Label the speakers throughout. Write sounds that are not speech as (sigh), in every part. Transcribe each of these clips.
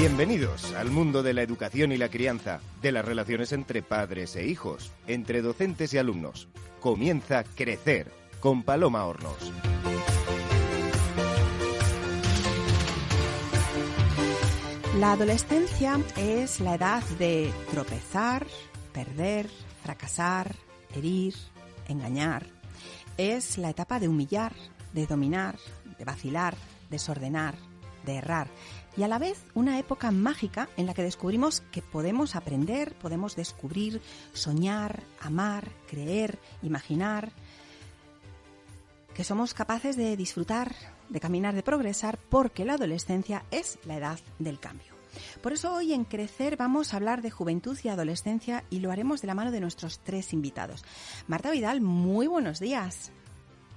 Speaker 1: Bienvenidos al mundo de la educación y la crianza, de las relaciones entre padres e hijos, entre docentes y alumnos. Comienza Crecer con Paloma Hornos.
Speaker 2: La adolescencia es la edad de tropezar, perder, fracasar, herir, engañar. Es la etapa de humillar, de dominar, de vacilar, desordenar, de errar y a la vez una época mágica en la que descubrimos que podemos aprender, podemos descubrir, soñar, amar, creer, imaginar, que somos capaces de disfrutar, de caminar, de progresar, porque la adolescencia es la edad del cambio. Por eso hoy en Crecer vamos a hablar de juventud y adolescencia y lo haremos de la mano de nuestros tres invitados. Marta Vidal, muy buenos días.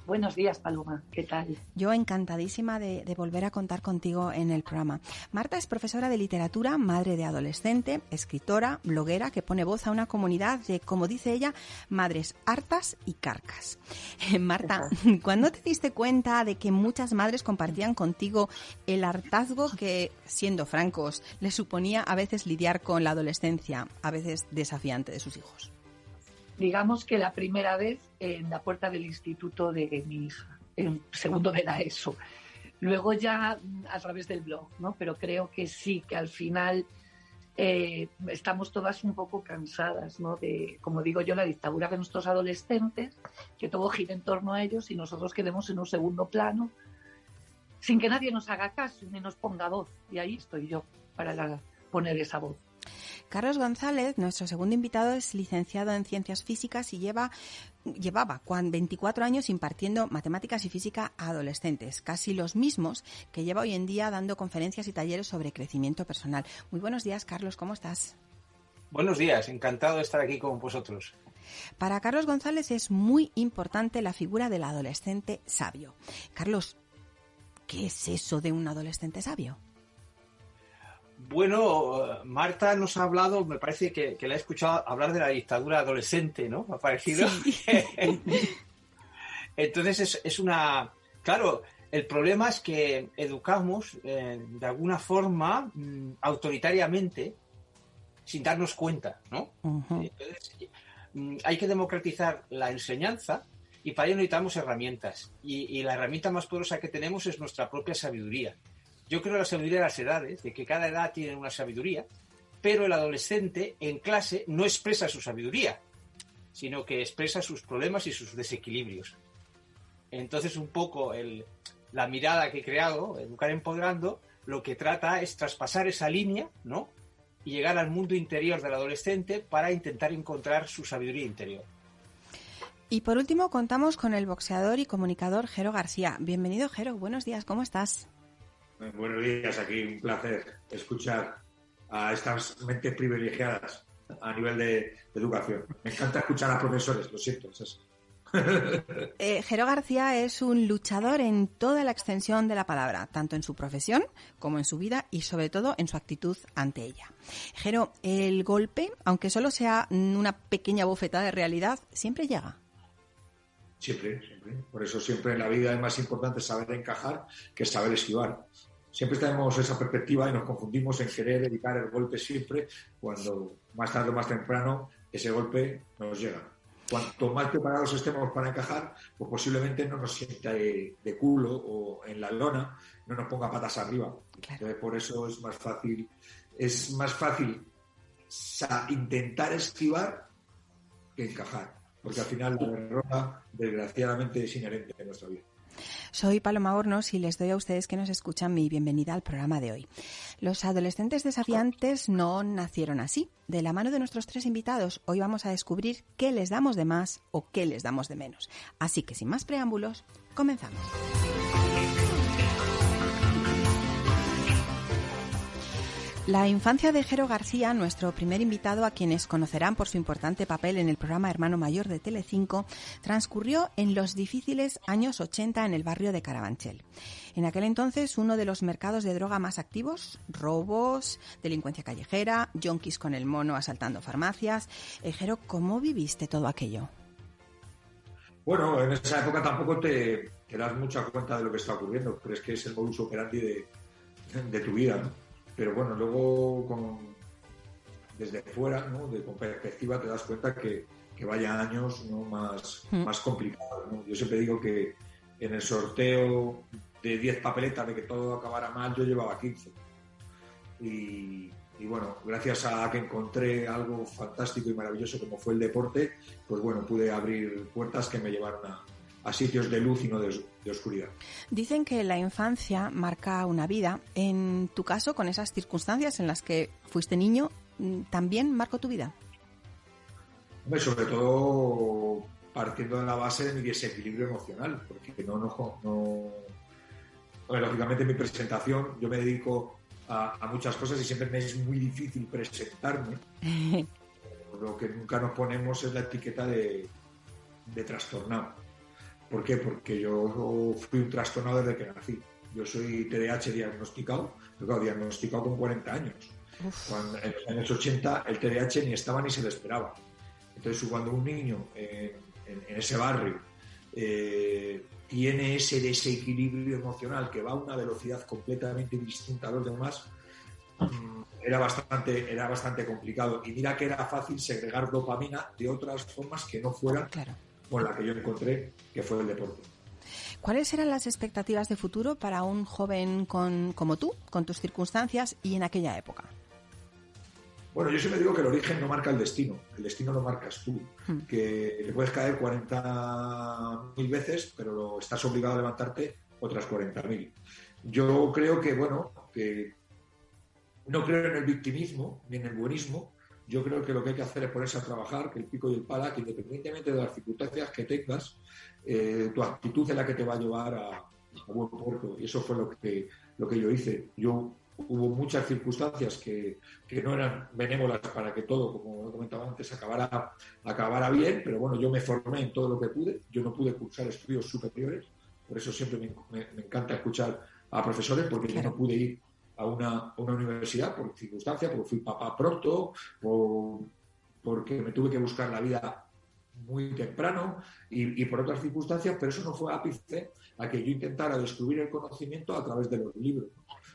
Speaker 3: Buenos días, Paloma. ¿Qué tal?
Speaker 2: Yo encantadísima de, volver a contar contigo en el programa. Marta es profesora de literatura, madre de adolescente, escritora, bloguera que pone voz a una comunidad de, como dice ella, madres hartas y carcas. Marta, (laughs) ¿cuándo te diste cuenta de que muchas madres compartían contigo el hartazgo que, siendo francos, les suponía a veces lidiar con la adolescencia, a veces desafiante de sus hijos?
Speaker 3: Digamos que la primera vez en la puerta del instituto de mi hija, en segundo de la ESO. Luego ya a través del blog, ¿no? Pero creo que sí, que al final eh, estamos todas un poco cansadas, ¿no? De, como digo yo, la dictadura de nuestros adolescentes, que todo gira en torno a ellos y nosotros quedemos en un segundo plano, sin que nadie nos haga caso ni nos ponga voz. Y ahí estoy yo para poner esa voz.
Speaker 2: Carlos González, nuestro segundo invitado, es licenciado en Ciencias Físicas y lleva llevaba 24 años impartiendo matemáticas y física a adolescentes, casi los mismos que lleva hoy en día dando conferencias y talleres sobre crecimiento personal. Muy buenos días, Carlos, ¿cómo estás?
Speaker 4: Buenos días, encantado de estar aquí con vosotros.
Speaker 2: Para Carlos González es muy importante la figura del adolescente sabio. Carlos, ¿qué es eso de un adolescente sabio?
Speaker 4: Bueno, Marta nos ha hablado, me parece que, que la he escuchado hablar de la dictadura adolescente, ¿no? Ha parecido. (laughs) Entonces es, una. Claro, el problema es que educamos eh, de alguna forma mm, autoritariamente sin darnos cuenta, ¿no? Entonces mm, hay que democratizar la enseñanza y para ello necesitamos herramientas. y la herramienta más poderosa que tenemos es nuestra propia sabiduría. Yo creo en la sabiduría de las edades, de que cada edad tiene una sabiduría, pero el adolescente en clase no expresa su sabiduría, sino que expresa sus problemas y sus desequilibrios. Entonces, un poco la mirada que he creado, Educar Empoderando, lo que trata es traspasar esa línea, ¿no? Y llegar al mundo interior del adolescente para intentar encontrar su sabiduría interior.
Speaker 2: Y por último, contamos con el boxeador y comunicador Jero García. Bienvenido, Jero. Buenos días, ¿cómo estás?
Speaker 5: Buenos días, aquí un placer escuchar a estas mentes privilegiadas a nivel de, educación. Me encanta escuchar a profesores, lo siento, es (laughs)
Speaker 2: eh, Jero García es un luchador en toda la extensión de la palabra, tanto en su profesión como en su vida y sobre todo en su actitud ante ella. Jero, el golpe, aunque solo sea una pequeña bofetada de realidad, siempre llega.
Speaker 5: Siempre, siempre. Por eso siempre en la vida es más importante saber encajar que saber esquivar siempre tenemos esa perspectiva y nos confundimos en querer evitar el golpe siempre, cuando más tarde o más temprano ese golpe nos llega. Cuanto más preparados estemos para encajar, pues posiblemente no nos sienta de, culo o en la lona, no nos ponga patas arriba. Entonces, por eso es más fácil, es más fácil intentar esquivar que encajar, porque al final la derrota, desgraciadamente, es inherente en nuestra vida.
Speaker 2: Soy Paloma Hornos y les doy a ustedes que nos escuchan mi bienvenida al programa de hoy. Los adolescentes desafiantes no nacieron así. De la mano de nuestros tres invitados, hoy vamos a descubrir qué les damos de más o qué les damos de menos. Así que sin más preámbulos, comenzamos. La infancia de Jero García, nuestro primer invitado a quienes conocerán por su importante papel en el programa Hermano Mayor de Telecinco, transcurrió en los difíciles años 80 en el barrio de Carabanchel. En aquel entonces uno de los mercados de droga más activos, robos, delincuencia callejera, yonkis con el mono asaltando farmacias. Eh, Jero, ¿cómo viviste todo aquello?
Speaker 5: Bueno, en esa época tampoco te, das mucha cuenta de lo que está ocurriendo, pero es que es el modus operandi de, de tu vida, ¿no? Pero bueno, luego con, desde fuera, ¿no? de, con perspectiva, te das cuenta que, que vaya años ¿no? más, mm. más complicados. Yo siempre digo que en el sorteo de 10 papeletas de que todo acabara mal, yo llevaba 15. Y, y bueno, gracias a que encontré algo fantástico y maravilloso como fue el deporte, pues bueno, pude abrir puertas que me llevaron a, a sitios de luz y no de, oscuridad.
Speaker 2: Dicen que la infancia marca una vida. En tu caso, con esas circunstancias en las que fuiste niño, mm, ¿también marcó tu vida?
Speaker 5: sobre todo partiendo de la base de mi desequilibrio emocional, porque no, no, no... lógicamente en mi presentación yo me dedico a, muchas cosas y siempre me es muy difícil presentarme. (laughs) Lo que nunca nos ponemos es la etiqueta de, de trastornado. ¿Por qué? Porque yo fui un trastornado desde que nací. Yo soy TDAH diagnosticado, pero diagnosticado con 40 años. Cuando, en los años 80 el TDAH ni estaba ni se le esperaba. Entonces, cuando un niño en, ese barrio eh, tiene ese desequilibrio emocional que va a una velocidad completamente distinta a los demás, mm, era bastante, era bastante complicado. Y mira que era fácil segregar dopamina de otras formas que no fueran con la que yo encontré, que fue el deporte.
Speaker 2: ¿Cuáles eran las expectativas de futuro para un joven con, como tú, con tus circunstancias y en aquella época?
Speaker 5: Bueno, yo siempre digo que el origen no marca el destino, el destino lo marcas tú, hmm. que le puedes caer 40.000 veces, pero estás obligado a levantarte otras 40.000. Yo creo que, bueno, que no creo en el victimismo ni en el buenismo, yo creo que lo que hay que hacer es ponerse a trabajar, que el pico y el pala, que independientemente de las circunstancias que tengas, eh, tu actitud es la que te va a llevar a, a buen puerto. Y eso fue lo que, lo que yo hice. Yo hubo muchas circunstancias que, no eran benévolas para que todo, como comentaba antes, acabara, acabara bien, pero bueno, yo me formé en todo lo que pude, yo no pude cursar estudios superiores, por eso siempre me, encanta escuchar a profesores, porque yo no pude ir a una, universidad por circunstancias, porque fui papá pronto, porque me tuve que buscar la vida muy temprano y, por otras circunstancias, pero eso no fue ápice a que yo intentara descubrir el conocimiento a través de los libros.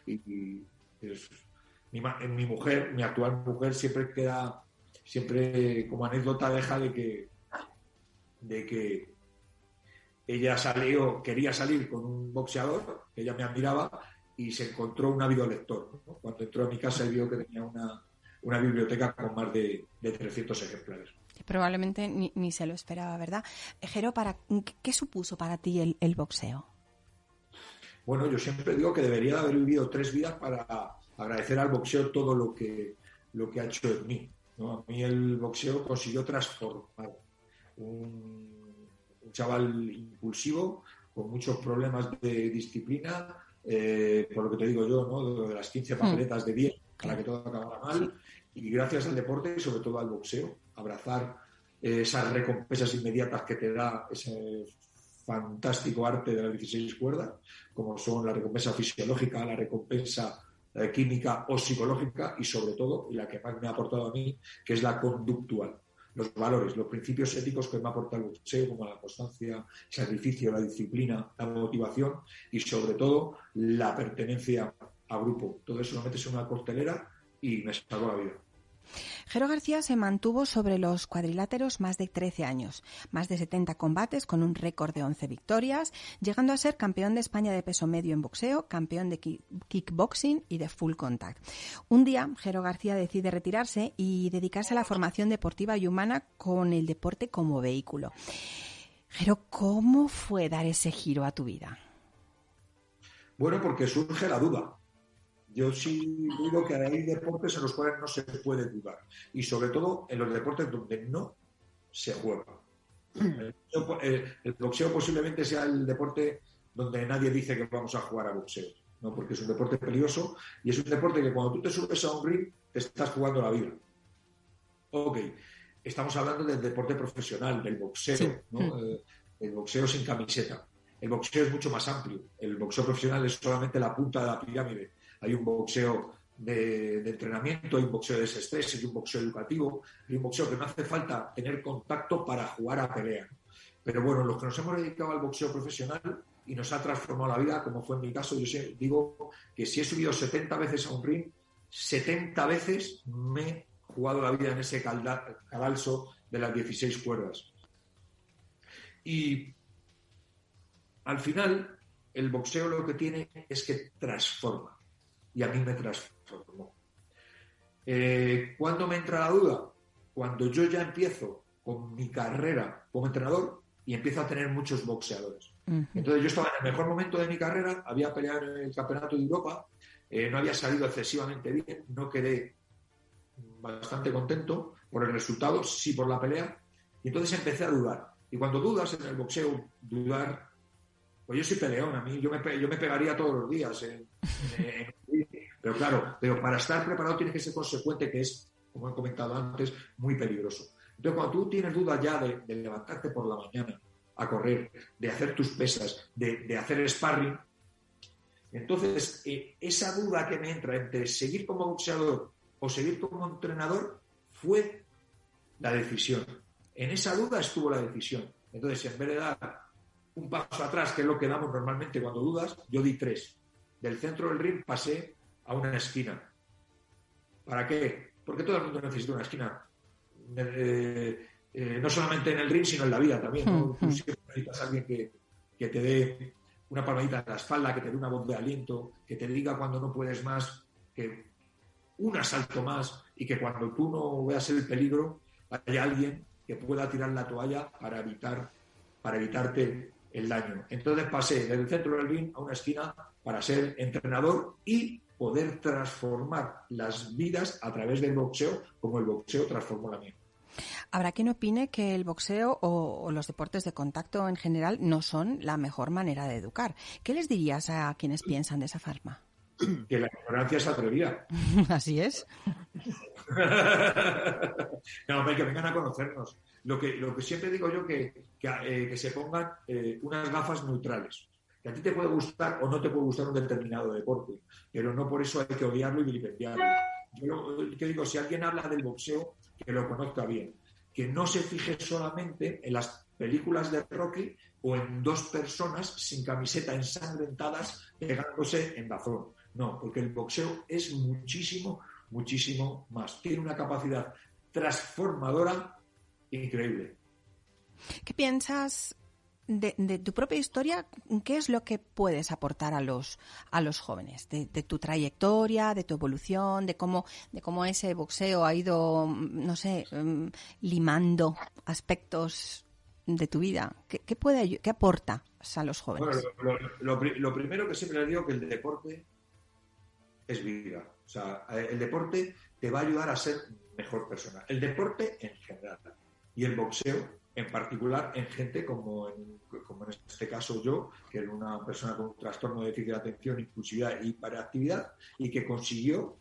Speaker 5: Y, mi, mujer, mi actual mujer, siempre queda, siempre como anécdota deja de que, de que ella salió, quería salir con un boxeador, ella me admiraba, y se encontró un ávido lector. Cuando entró a mi casa y vio que tenía una, biblioteca con más de, de 300 ejemplares.
Speaker 2: Probablemente ni, se lo esperaba, ¿verdad? Jero, para, ¿qué supuso para ti el, el boxeo?
Speaker 5: Bueno, yo siempre digo que debería haber vivido tres vidas para agradecer al boxeo todo lo que, lo que ha hecho en mí. A mí el boxeo consiguió transformar un, chaval impulsivo con muchos problemas de disciplina, eh, por lo que te digo yo, ¿no? de las 15 hmm. papeletas de 10 para que todo acabara mal, y gracias al deporte y sobre todo al boxeo, abrazar esas recompensas inmediatas que te da ese fantástico arte de las 16 cuerdas, como son la recompensa fisiológica, la recompensa eh, química o psicológica y sobre todo, y la que más me ha aportado a mí, que es la conductual. Los valores, los principios éticos que me ha aportado el boxeo, como la constancia, el sacrificio, la disciplina, la motivación y sobre todo la pertenencia a grupo. Todo eso lo metes en una cortelera y me salvó la vida.
Speaker 2: Jero García se mantuvo sobre los cuadriláteros más de 13 años, más de 70 combates con un récord de 11 victorias, llegando a ser campeón de España de peso medio en boxeo, campeón de kickboxing y de full contact. Un día, Jero García decide retirarse y dedicarse a la formación deportiva y humana con el deporte como vehículo. Jero, ¿cómo fue dar ese giro a tu vida?
Speaker 5: Bueno, porque surge la duda. Yo sí digo que hay deportes en los cuales no se puede dudar. Y sobre todo en los deportes donde no se juega. El, boxeo posiblemente sea el deporte donde nadie dice que vamos a jugar a boxeo, ¿no? porque es un deporte peligroso y es un deporte que cuando tú te subes a un ring te estás jugando la vida. Ok, estamos hablando del deporte profesional, del boxeo, ¿no? Eh, el boxeo sin camiseta. El boxeo es mucho más amplio. El boxeo profesional es solamente la punta de la pirámide hay un boxeo de, entrenamiento, hay un boxeo de desestrés, hay un boxeo educativo, hay un boxeo que no hace falta tener contacto para jugar a pelea. Pero bueno, los que nos hemos dedicado al boxeo profesional y nos ha transformado la vida, como fue en mi caso, yo digo que si he subido 70 veces a un ring, 70 veces me he jugado la vida en ese cadalso de las 16 cuerdas. Y al final, el boxeo lo que tiene es que transforma. Y a mí me transformó. Eh, ¿Cuándo me entra la duda? Cuando yo ya empiezo con mi carrera como entrenador y empiezo a tener muchos boxeadores. Entonces yo estaba en el mejor momento de mi carrera, había peleado en el Campeonato de Europa, eh, no había salido excesivamente bien, no quedé bastante contento por el resultado, sí por la pelea, y entonces empecé a dudar. Y cuando dudas en el boxeo, dudar, pues yo soy peleón, a mí yo me, yo me pegaría todos los días. Pero claro, pero para estar preparado tienes que ser consecuente, que es, como he comentado antes, muy peligroso. Entonces, cuando tú tienes duda ya de, levantarte por la mañana a correr, de hacer tus pesas, de, de hacer sparring, entonces eh, esa duda que me entra entre seguir como boxeador o seguir como entrenador fue la decisión. En esa duda estuvo la decisión. Entonces, en vez de dar un paso atrás, que es lo que damos normalmente cuando dudas, yo di tres. Del centro del ring pasé a una esquina. ¿Para qué? Porque todo el mundo necesita una esquina. Eh, eh, no solamente en el ring, sino en la vida también. ¿no? Tú siempre necesitas a alguien que, que, te dé una palmadita en la espalda, que te dé una voz de aliento, que te diga cuando no puedes más, que un asalto más y que cuando tú no veas el peligro haya alguien que pueda tirar la toalla para evitar para evitarte el daño. Entonces pasé del centro del ring a una esquina para ser entrenador y poder transformar las vidas a través del boxeo como el boxeo transformó la mía.
Speaker 2: Habrá quien opine que el boxeo o, los deportes de contacto en general no son la mejor manera de educar. ¿Qué les dirías a quienes piensan de esa forma?
Speaker 5: Que la ignorancia es atrevida. (laughs)
Speaker 2: Así es. (laughs)
Speaker 5: no, que vengan a conocernos. Lo que, lo que siempre digo yo que, que, eh, se pongan eh, unas gafas neutrales. Que a ti te puede gustar o no te puede gustar un determinado deporte, pero no por eso hay que odiarlo y vilipendiarlo. Yo que digo, si alguien habla del boxeo, que lo conozca bien. Que no se fije solamente en las películas de Rocky o en dos personas sin camiseta ensangrentadas pegándose en bazón. No, porque el boxeo es muchísimo, muchísimo más. Tiene una capacidad transformadora increíble.
Speaker 2: ¿Qué piensas de, tu propia historia, ¿qué es lo que puedes aportar a los, a los jóvenes? De, tu trayectoria, de tu evolución, de cómo, de cómo ese boxeo ha ido, no sé, mm, limando aspectos de tu vida. ¿Qué, puede, qué aporta a los jóvenes?
Speaker 5: lo, lo, primero que siempre les digo que el deporte es vida. O sea, el deporte te va a ayudar a ser mejor persona. El deporte en general y el boxeo en particular en gente como en, como en este caso yo, que era una persona con un trastorno de déficit de atención, impulsividad y hiperactividad, y que consiguió,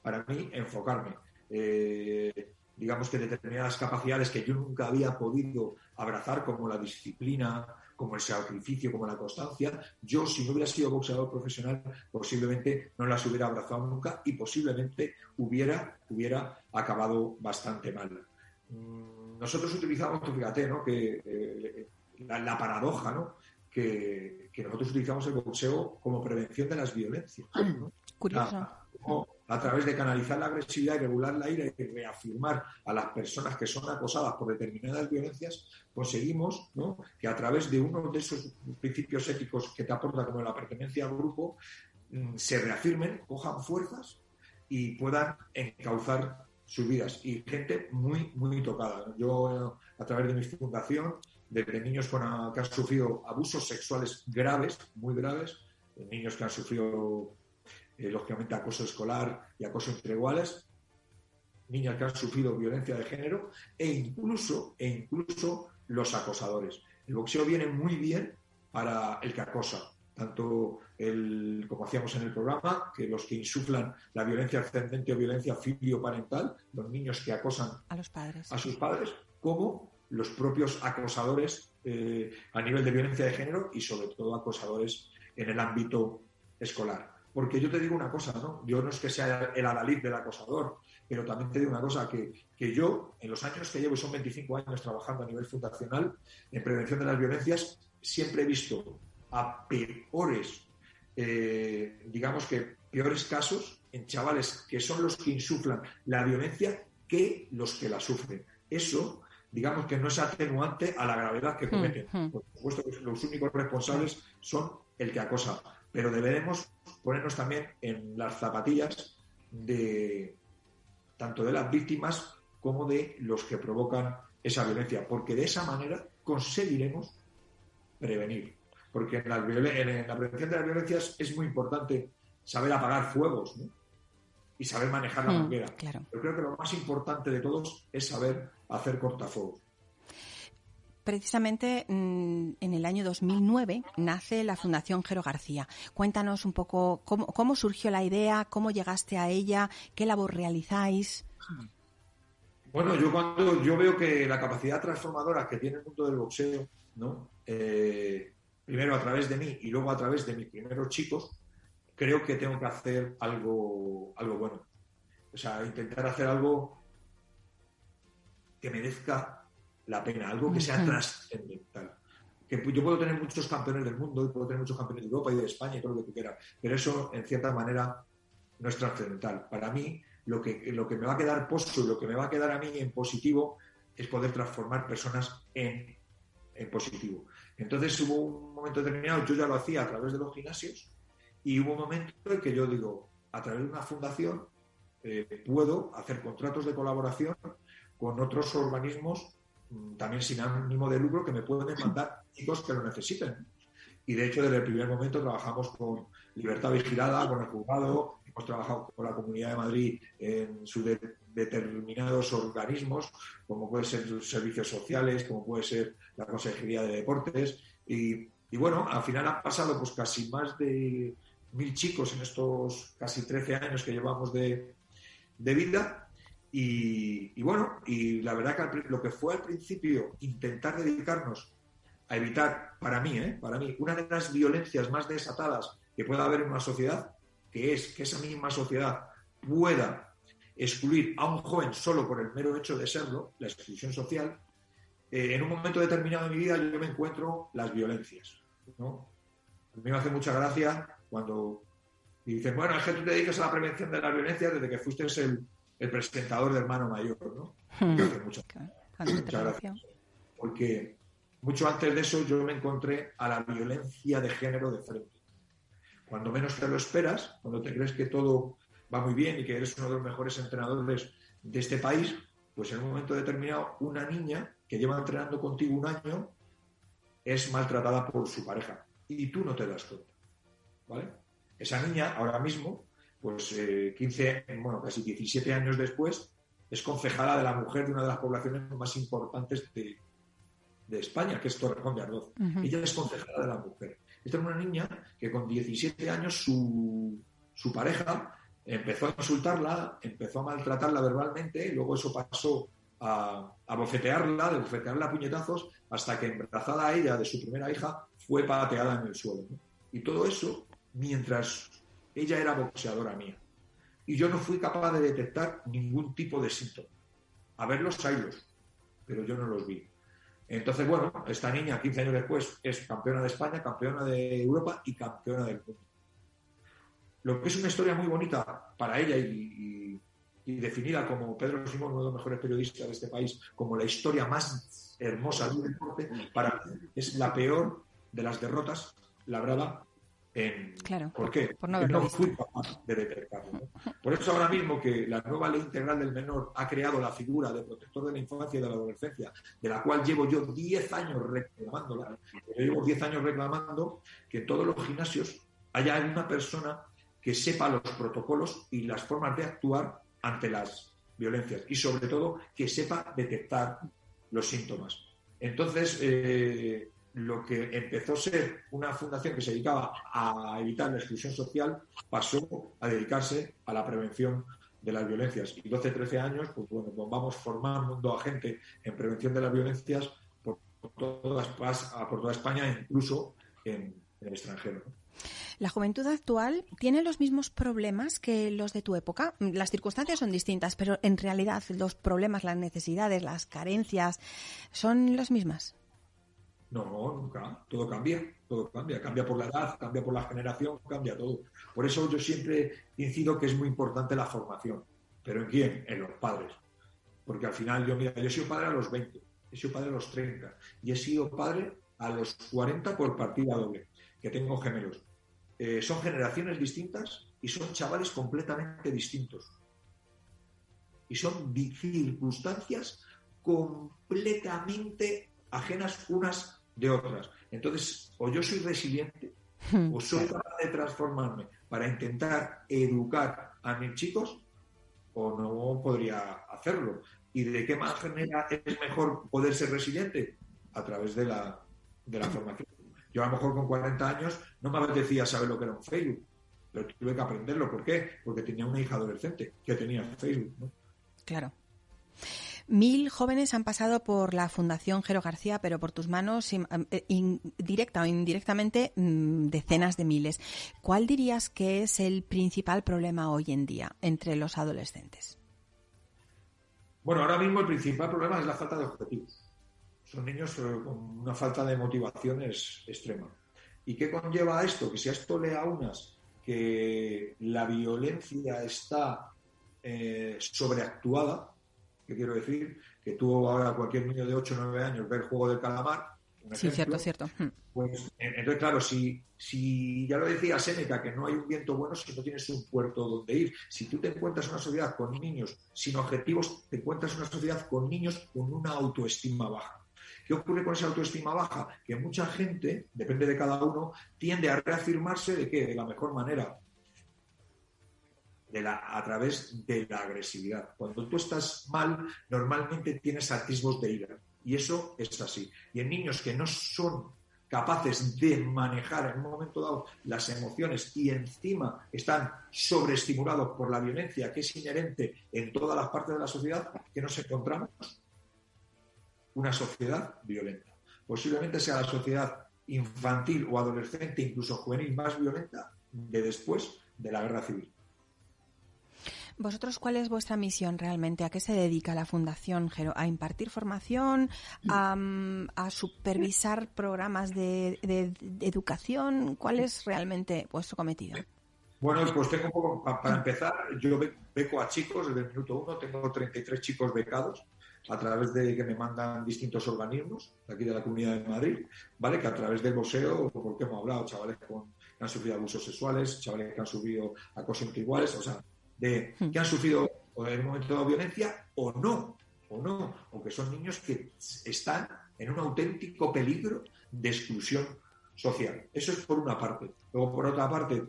Speaker 5: para mí, enfocarme. Eh, digamos que determinadas capacidades que yo nunca había podido abrazar, como la disciplina, como el sacrificio, como la constancia, yo si no hubiera sido boxeador profesional, posiblemente no las hubiera abrazado nunca y posiblemente hubiera, hubiera acabado bastante mal. Mm, nosotros utilizamos, fíjate, ¿no? que eh, la, paradoja, ¿no? Que, nosotros utilizamos el boxeo como prevención de las violencias.
Speaker 2: Curioso.
Speaker 5: A, través de canalizar la agresividad y regular la ira y reafirmar a las personas que son acosadas por determinadas violencias, conseguimos que a través de uno de esos principios éticos que te aporta como la pertenencia al grupo, mm, se reafirmen, cojan fuerzas y puedan encauzar sus vidas y gente muy, muy tocada. Yo, a través de mi fundación, de, niños con, que han sufrido abusos sexuales graves, muy graves, niños que han sufrido, eh, lógicamente, acoso escolar y acoso entre iguales, niñas que han sufrido violencia de género e incluso, e incluso los acosadores. El boxeo viene muy bien para el que acosa, tanto el, como hacíamos en el programa, que los que insuflan la violencia ascendente o violencia filioparental, los niños que acosan
Speaker 2: a, los padres.
Speaker 5: a sus padres, como los propios acosadores eh, a nivel de violencia de género y sobre todo acosadores en el ámbito escolar. Porque yo te digo una cosa, ¿no? Yo no es que sea el adalid del acosador, pero también te digo una cosa, que, que yo, en los años que llevo, son 25 años trabajando a nivel fundacional en prevención de las violencias, siempre he visto a peores eh, digamos que, peores casos en chavales que son los que insuflan la violencia que los que la sufren. Eso, digamos que no es atenuante a la gravedad que hmm, cometen. Hmm. Por supuesto que los únicos responsables son el que acosa, pero deberemos ponernos también en las zapatillas de tanto de las víctimas como de los que provocan esa violencia, porque de esa manera conseguiremos prevenir. Porque en la, prevención de las violencias es muy importante saber apagar fuegos y saber manejar la hmm, manguera. Yo creo que lo más importante de todos es saber hacer cortafuegos.
Speaker 2: Precisamente mm, en el año 2009 nace la Fundación Jero García. Cuéntanos un poco cómo, cómo surgió la idea, cómo llegaste a ella, qué labor realizáis.
Speaker 5: Bueno, yo cuando yo veo que la capacidad transformadora que tiene el mundo del boxeo, ¿no? Eh, primero a través de mí y luego a través de mis primeros chicos, creo que tengo que hacer algo, algo bueno. O sea, intentar hacer algo que merezca la pena, algo que sea trascendental. Que yo puedo tener muchos campeones del mundo y puedo tener muchos campeones de Europa y de España y todo lo que tú quieras, pero eso en cierta manera no es trascendental. Para mí, lo que, lo que me va a quedar posto y lo que me va a quedar a mí en positivo es poder transformar personas en, en positivo. Entonces hubo un momento determinado, yo ya lo hacía a través de los gimnasios y hubo un momento en que yo digo, a través de una fundación eh, puedo hacer contratos de colaboración con otros organismos mm, también sin ánimo de lucro que me pueden mandar chicos que lo necesiten. Y de hecho, desde el primer momento trabajamos con Libertad Vigilada, con el juzgado, hemos trabajado con la Comunidad de Madrid en sus determinados organismos, como puede ser los servicios sociales, como puede ser la Consejería de Deportes. Y, bueno, al final han pasado pues casi más de mil chicos en estos casi 13 años que llevamos de, vida. Y, y, bueno, y la verdad que lo que fue al principio intentar dedicarnos a evitar, para mí, ¿eh? para mí, una de las violencias más desatadas que pueda haber en una sociedad, que es que esa misma sociedad pueda excluir a un joven solo por el mero hecho de serlo, la exclusión social, eh, en un momento determinado de mi vida yo me encuentro las violencias. ¿No? A mí me hace mucha gracia cuando dicen, bueno, es que tú te dedicas a la prevención de las violencias desde que fuiste el, el presentador de Hermano Mayor, ¿no? Hmm. Me hace mucha, mucha gracia. Porque mucho antes de eso yo me encontré a la violencia de género de frente. Cuando menos te lo esperas, cuando te crees que todo va muy bien y que eres uno de los mejores entrenadores de este país, pues en un momento determinado una niña que lleva entrenando contigo un año es maltratada por su pareja y tú no te das cuenta. ¿Vale? Esa niña ahora mismo, pues 15, eh, bueno, casi 17 años después, es concejala de la mujer de una de las poblaciones más importantes de, de España, que es Torrejón de Ardoz. Ella es concejala de la mujer. Esta es una niña que con 17 años su, su pareja empezó a insultarla, empezó a maltratarla verbalmente, y luego eso pasó a, bofetearla, de bofetearla a puñetazos, hasta que embarazada ella de su primera hija, fue pateada en el suelo. Y todo eso mientras ella era boxeadora mía. Y yo no fui capaz de detectar ningún tipo de síntoma. A verlos, haylos, pero yo no los vi. Entonces, bueno, esta niña, 15 años después, es campeona de España, campeona de Europa y campeona del mundo. Lo que es una historia muy bonita para ella y, definida como Pedro Simón, uno de los mejores periodistas de este país, como la historia más hermosa del deporte, para es la peor de las derrotas labrada
Speaker 2: Claro,
Speaker 5: ¿Por qué? Por no, no fui capaz de detectarlo. Por eso ahora mismo que la nueva ley integral del menor ha creado la figura de protector de la infancia y de la adolescencia, de la cual llevo yo 10 años reclamándola. Yo llevo 10 años reclamando que en todos los gimnasios haya una persona que sepa los protocolos y las formas de actuar ante las violencias y sobre todo que sepa detectar los síntomas. Entonces, eh, lo que empezó a ser una fundación que se dedicaba a evitar la exclusión social pasó a dedicarse a la prevención de las violencias. Y 12, 13 años, pues bueno, pues vamos formando a gente en prevención de las violencias por toda, España, incluso en, el extranjero.
Speaker 2: ¿La juventud actual tiene los mismos problemas que los de tu época? Las circunstancias son distintas, pero en realidad los problemas, las necesidades, las carencias, ¿son las mismas?
Speaker 5: No, nunca. Todo cambia, todo cambia. Cambia por la edad, cambia por la generación, cambia todo. Por eso yo siempre incido que es muy importante la formación. ¿Pero en quién? En los padres. Porque al final yo, mira, yo he sido padre a los 20, he sido padre a los 30 y he sido padre a los 40 por partida doble, que tengo gemelos. Eh, son generaciones distintas y son chavales completamente distintos. Y son circunstancias completamente ajenas unas de otras. Entonces, o yo soy resiliente o soy capaz de transformarme para intentar educar a mis chicos o no podría hacerlo. ¿Y de qué manera es mejor poder ser resiliente? A través de la, de la formación. Yo a lo mejor con 40 años no me apetecía saber lo que era un Facebook, pero tuve que aprenderlo. ¿Por qué? Porque tenía una hija adolescente que tenía Facebook.
Speaker 2: Claro. Mil jóvenes han pasado por la Fundación Jero García, pero por tus manos, eh, directa o indirectamente, mm, decenas de miles. ¿Cuál dirías que es el principal problema hoy en día entre los adolescentes?
Speaker 5: Bueno, ahora mismo el principal problema es la falta de objetivos. Son niños eh, con una falta de motivaciones extrema. ¿Y qué conlleva esto? Que si a esto le unas que la violencia está eh, sobreactuada, ¿qué quiero decir? Que tú ahora cualquier niño de 8 o 9 años ve el juego del calamar.
Speaker 2: sí, cierto, cierto. Hmm.
Speaker 5: Pues, entonces, claro, si, si ya lo decía Séneca, que no hay un viento bueno si no tienes un puerto donde ir. Si tú te encuentras una sociedad con niños sin objetivos, te encuentras una sociedad con niños con una autoestima baja. ¿Qué ocurre con esa autoestima baja? Que mucha gente, depende de cada uno, tiende a reafirmarse de qué? De la mejor manera. A través de la agresividad. Cuando tú estás mal, normalmente tienes atisbos de ira. Y eso es así. Y en niños que no son capaces de manejar en un momento dado las emociones y encima están sobreestimulados por la violencia que es inherente en todas las partes de la sociedad que nos encontramos, una sociedad violenta. Posiblemente sea la sociedad infantil o adolescente, incluso juvenil, más violenta de después de la guerra civil.
Speaker 2: ¿Vosotros cuál es vuestra misión realmente? ¿A qué se dedica la Fundación Gero? ¿A impartir formación? ¿A, supervisar programas de, educación? ¿Cuál es realmente vuestro cometido?
Speaker 5: Bueno, pues tengo un poco, para empezar, yo beco a chicos desde el minuto uno, tengo 33 chicos becados a través de que me mandan distintos organismos de aquí de la Comunidad de Madrid, ¿vale? Que a través del museo, porque hemos hablado, chavales con, que han sufrido abusos sexuales, chavales que han sufrido acoso entre iguales, o sea, de hmm. que han sufrido en un momento de violencia o no, o no, o que son niños que están en un auténtico peligro de exclusión social. Eso es por una parte. Luego, por otra parte,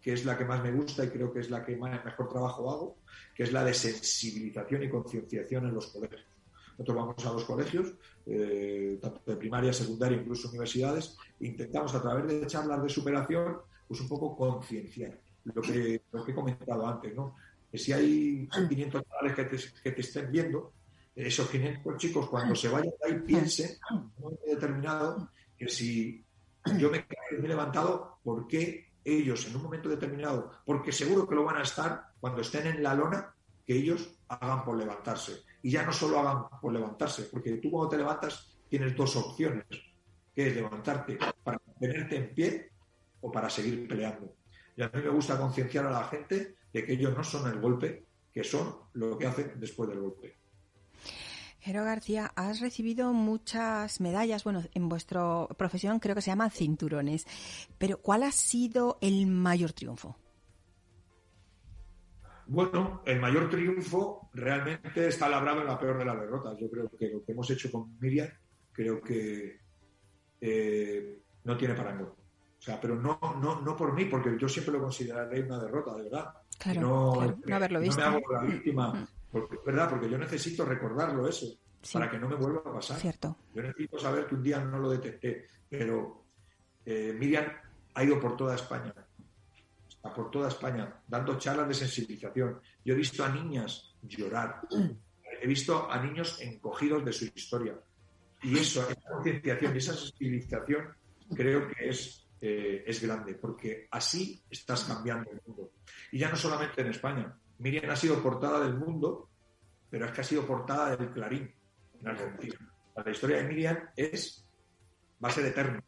Speaker 5: que es la que más me gusta y creo que es la que más, mejor trabajo hago, que es la de sensibilización y concienciación en los colegios. Nosotros vamos a los colegios, eh, tanto de primaria, secundaria, incluso universidades, e intentamos a través de charlas de superación, pues un poco concienciar lo que, lo que he comentado antes, ¿no? Que si hay (clears throat) 500 chavales que te, que te estén viendo, esos 500 chicos cuando se vayan de ahí (clears throat) piensen, en un momento determinado, que si yo me he levantado, ¿por qué ellos en un momento determinado? Porque seguro que lo van a estar cuando estén en la lona, que ellos hagan por levantarse y ya no solo hagan por levantarse, porque tú cuando te levantas tienes dos opciones, que es levantarte para mantenerte en pie o para seguir peleando. Y a mí me gusta concienciar a la gente de que ellos no son el golpe, que son lo que hacen después del golpe.
Speaker 2: Jero García, has recibido muchas medallas, bueno, en vuestra profesión creo que se llaman cinturones, pero ¿cuál ha sido el mayor triunfo?
Speaker 5: Bueno, el mayor triunfo realmente está labrado en la peor de las derrotas. Yo creo que lo que hemos hecho con Miriam, creo que eh, no tiene parangón. O sea, pero no, no, no por mí, porque yo siempre lo consideraré una derrota, de verdad.
Speaker 2: Claro, no, no, haberlo visto.
Speaker 5: No me hago la víctima, mm. porque, ¿verdad? Porque yo necesito recordarlo eso, para que no me vuelva a pasar.
Speaker 2: Cierto.
Speaker 5: Yo necesito saber que un día no lo detecté, pero eh, Miriam ha ido por toda España por toda España, dando charlas de sensibilización. Yo he visto a niñas llorar, (clears throat) he visto a niños encogidos de su historia. Y eso, esa concienciación y esa sensibilización creo que es, eh, es grande, porque así estás cambiando el mundo. Y ya no solamente en España. Miriam ha sido portada del mundo, pero es que ha sido portada del Clarín en Argentina. La historia de Miriam es va a ser eterno,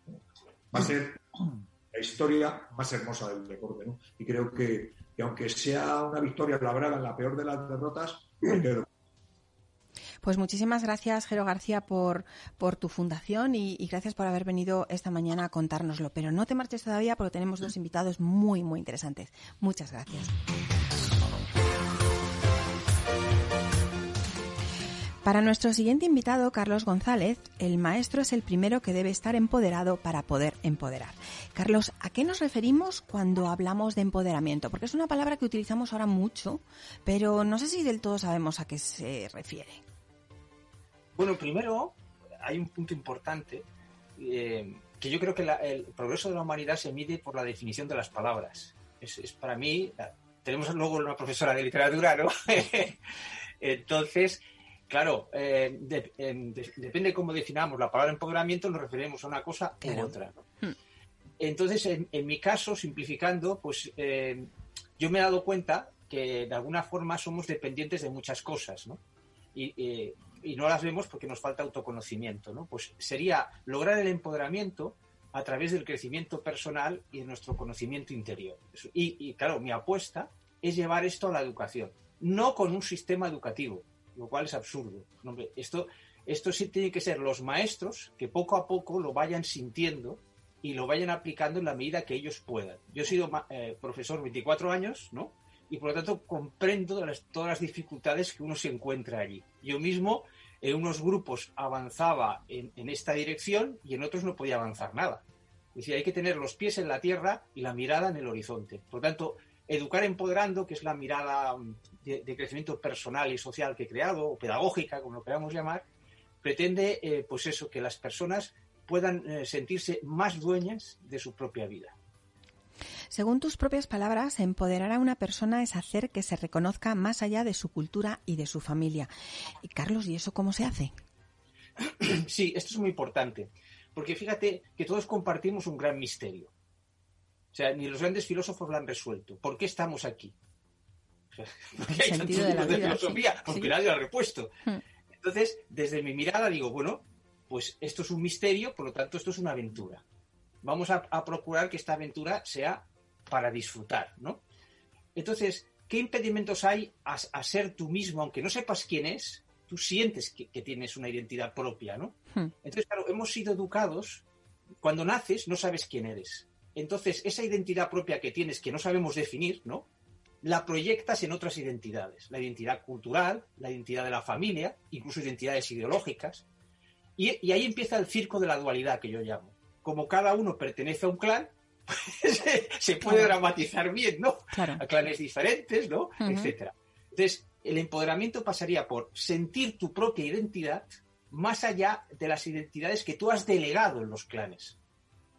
Speaker 5: va a ser (clears throat) la historia más hermosa del deporte. Y creo que, aunque sea una victoria labrada en la peor de las derrotas,
Speaker 2: pues muchísimas gracias, Jero García, por, por tu fundación y, y, gracias por haber venido esta mañana a contárnoslo. Pero no te marches todavía porque tenemos dos invitados muy, muy interesantes. Muchas gracias. Para nuestro siguiente invitado, Carlos González, el maestro es el primero que debe estar empoderado para poder empoderar. Carlos, ¿a qué nos referimos cuando hablamos de empoderamiento? Porque es una palabra que utilizamos ahora mucho, pero no sé si del todo sabemos a qué se refiere.
Speaker 4: Bueno, primero hay un punto importante eh, que yo creo que el progreso de la humanidad se mide por la definición de las palabras. Es, es para mí, tenemos luego una profesora de literatura, ¿no? (laughs) Entonces, Claro, eh, depende de cómo definamos la palabra empoderamiento, nos referimos a una cosa u otra. Hmm. Entonces, en, mi caso, simplificando, pues eh, yo me he dado cuenta que de alguna forma somos dependientes de muchas cosas, ¿no? Y, no las vemos porque nos falta autoconocimiento, ¿no? Pues sería lograr el empoderamiento a través del crecimiento personal y de nuestro conocimiento interior. Y, y claro, mi apuesta es llevar esto a la educación, no con un sistema educativo, lo cual es absurdo. esto, esto sí tiene que ser los maestros que poco a poco lo vayan sintiendo y lo vayan aplicando en la medida que ellos puedan. Yo he sido eh, profesor 24 años, ¿no? Y por lo tanto comprendo todas las dificultades que uno se encuentra allí. Yo mismo en unos grupos avanzaba en, esta dirección y en otros no podía avanzar nada. Es decir, hay que tener los pies en la tierra y la mirada en el horizonte. Por tanto, Educar Empoderando, que es la mirada mm, de, crecimiento personal y social que he creado, o pedagógica, como lo queramos llamar, pretende, eh, pues eso, que las personas puedan eh, sentirse más dueñas de su propia vida.
Speaker 2: Según tus propias palabras, empoderar a una persona es hacer que se reconozca más allá de su cultura y de su familia. Y Carlos, ¿y eso cómo se hace? (clears throat)
Speaker 4: Sí, esto es muy importante, porque fíjate que todos compartimos un gran misterio. O sea, ni los grandes filósofos lo han resuelto. ¿Por qué estamos aquí? (laughs) porque hay tantos de, de filosofía, porque nadie lo ha repuesto. Hmm. Entonces, desde mi mirada digo, bueno, pues esto es un misterio, por lo tanto, esto es una aventura. Vamos a, procurar que esta aventura sea para disfrutar, ¿no? Entonces, ¿qué impedimentos hay a, ser tú mismo, aunque no sepas quién es? Tú sientes que, tienes una identidad propia, ¿no? Hmm. Entonces, claro, hemos sido educados, cuando naces no sabes quién eres. Entonces, esa identidad propia que tienes, que no sabemos definir, ¿no? La proyectas en otras identidades. La identidad cultural, la identidad de la familia, incluso identidades ideológicas. Y, ahí empieza el circo de la dualidad que yo llamo. Como cada uno pertenece a un clan, (laughs) se puede dramatizar bien, ¿no? A clanes diferentes, ¿no? Etcétera. Entonces, el empoderamiento pasaría por sentir tu propia identidad más allá de las identidades que tú has delegado en los clanes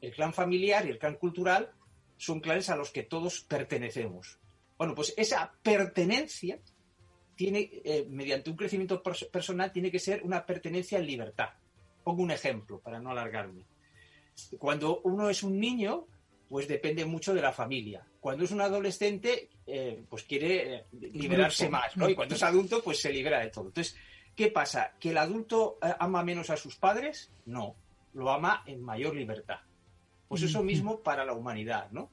Speaker 4: el clan familiar y el clan cultural son clanes a los que todos pertenecemos. Bueno, pues esa pertenencia tiene, eh, mediante un crecimiento personal, tiene que ser una pertenencia en libertad. Pongo un ejemplo para no alargarme. Cuando uno es un niño, pues depende mucho de la familia. Cuando es un adolescente, eh, pues quiere eh, liberarse más, ¿no? Y cuando es adulto, pues se libera de todo. Entonces, ¿qué pasa? ¿Que el adulto ama menos a sus padres? No, lo ama en mayor libertad. Pues eso mismo para la humanidad, ¿no?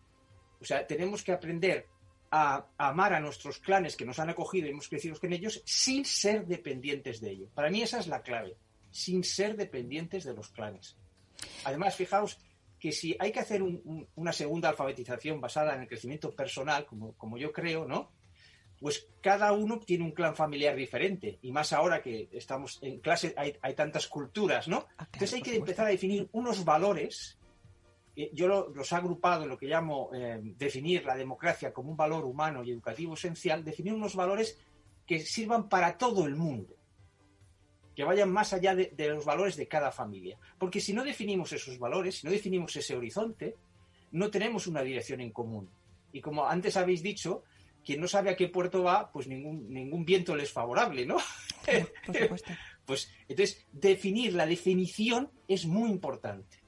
Speaker 4: O sea, tenemos que aprender a, amar a nuestros clanes que nos han acogido y hemos crecido con ellos sin ser dependientes de ellos. Para mí esa es la clave, sin ser dependientes de los clanes. Además, fijaos que si hay que hacer una segunda alfabetización basada en el crecimiento personal, como, como yo creo, ¿no? Pues cada uno tiene un clan familiar diferente. Y más ahora que estamos en clase, hay, tantas culturas, ¿no? Ah, Entonces hay que empezar a definir unos valores yo los he agrupado en lo que llamo eh, definir la democracia como un valor humano y educativo esencial, definir unos valores que sirvan para todo el mundo, que vayan más allá de, los valores de cada familia. Porque si no definimos esos valores, si no definimos ese horizonte, no tenemos una dirección en común. Y como antes habéis dicho, quien no sabe a qué puerto va, pues ningún, ningún viento le es favorable, ¿no? Por supuesto. (laughs) pues entonces, definir la definición es muy importante.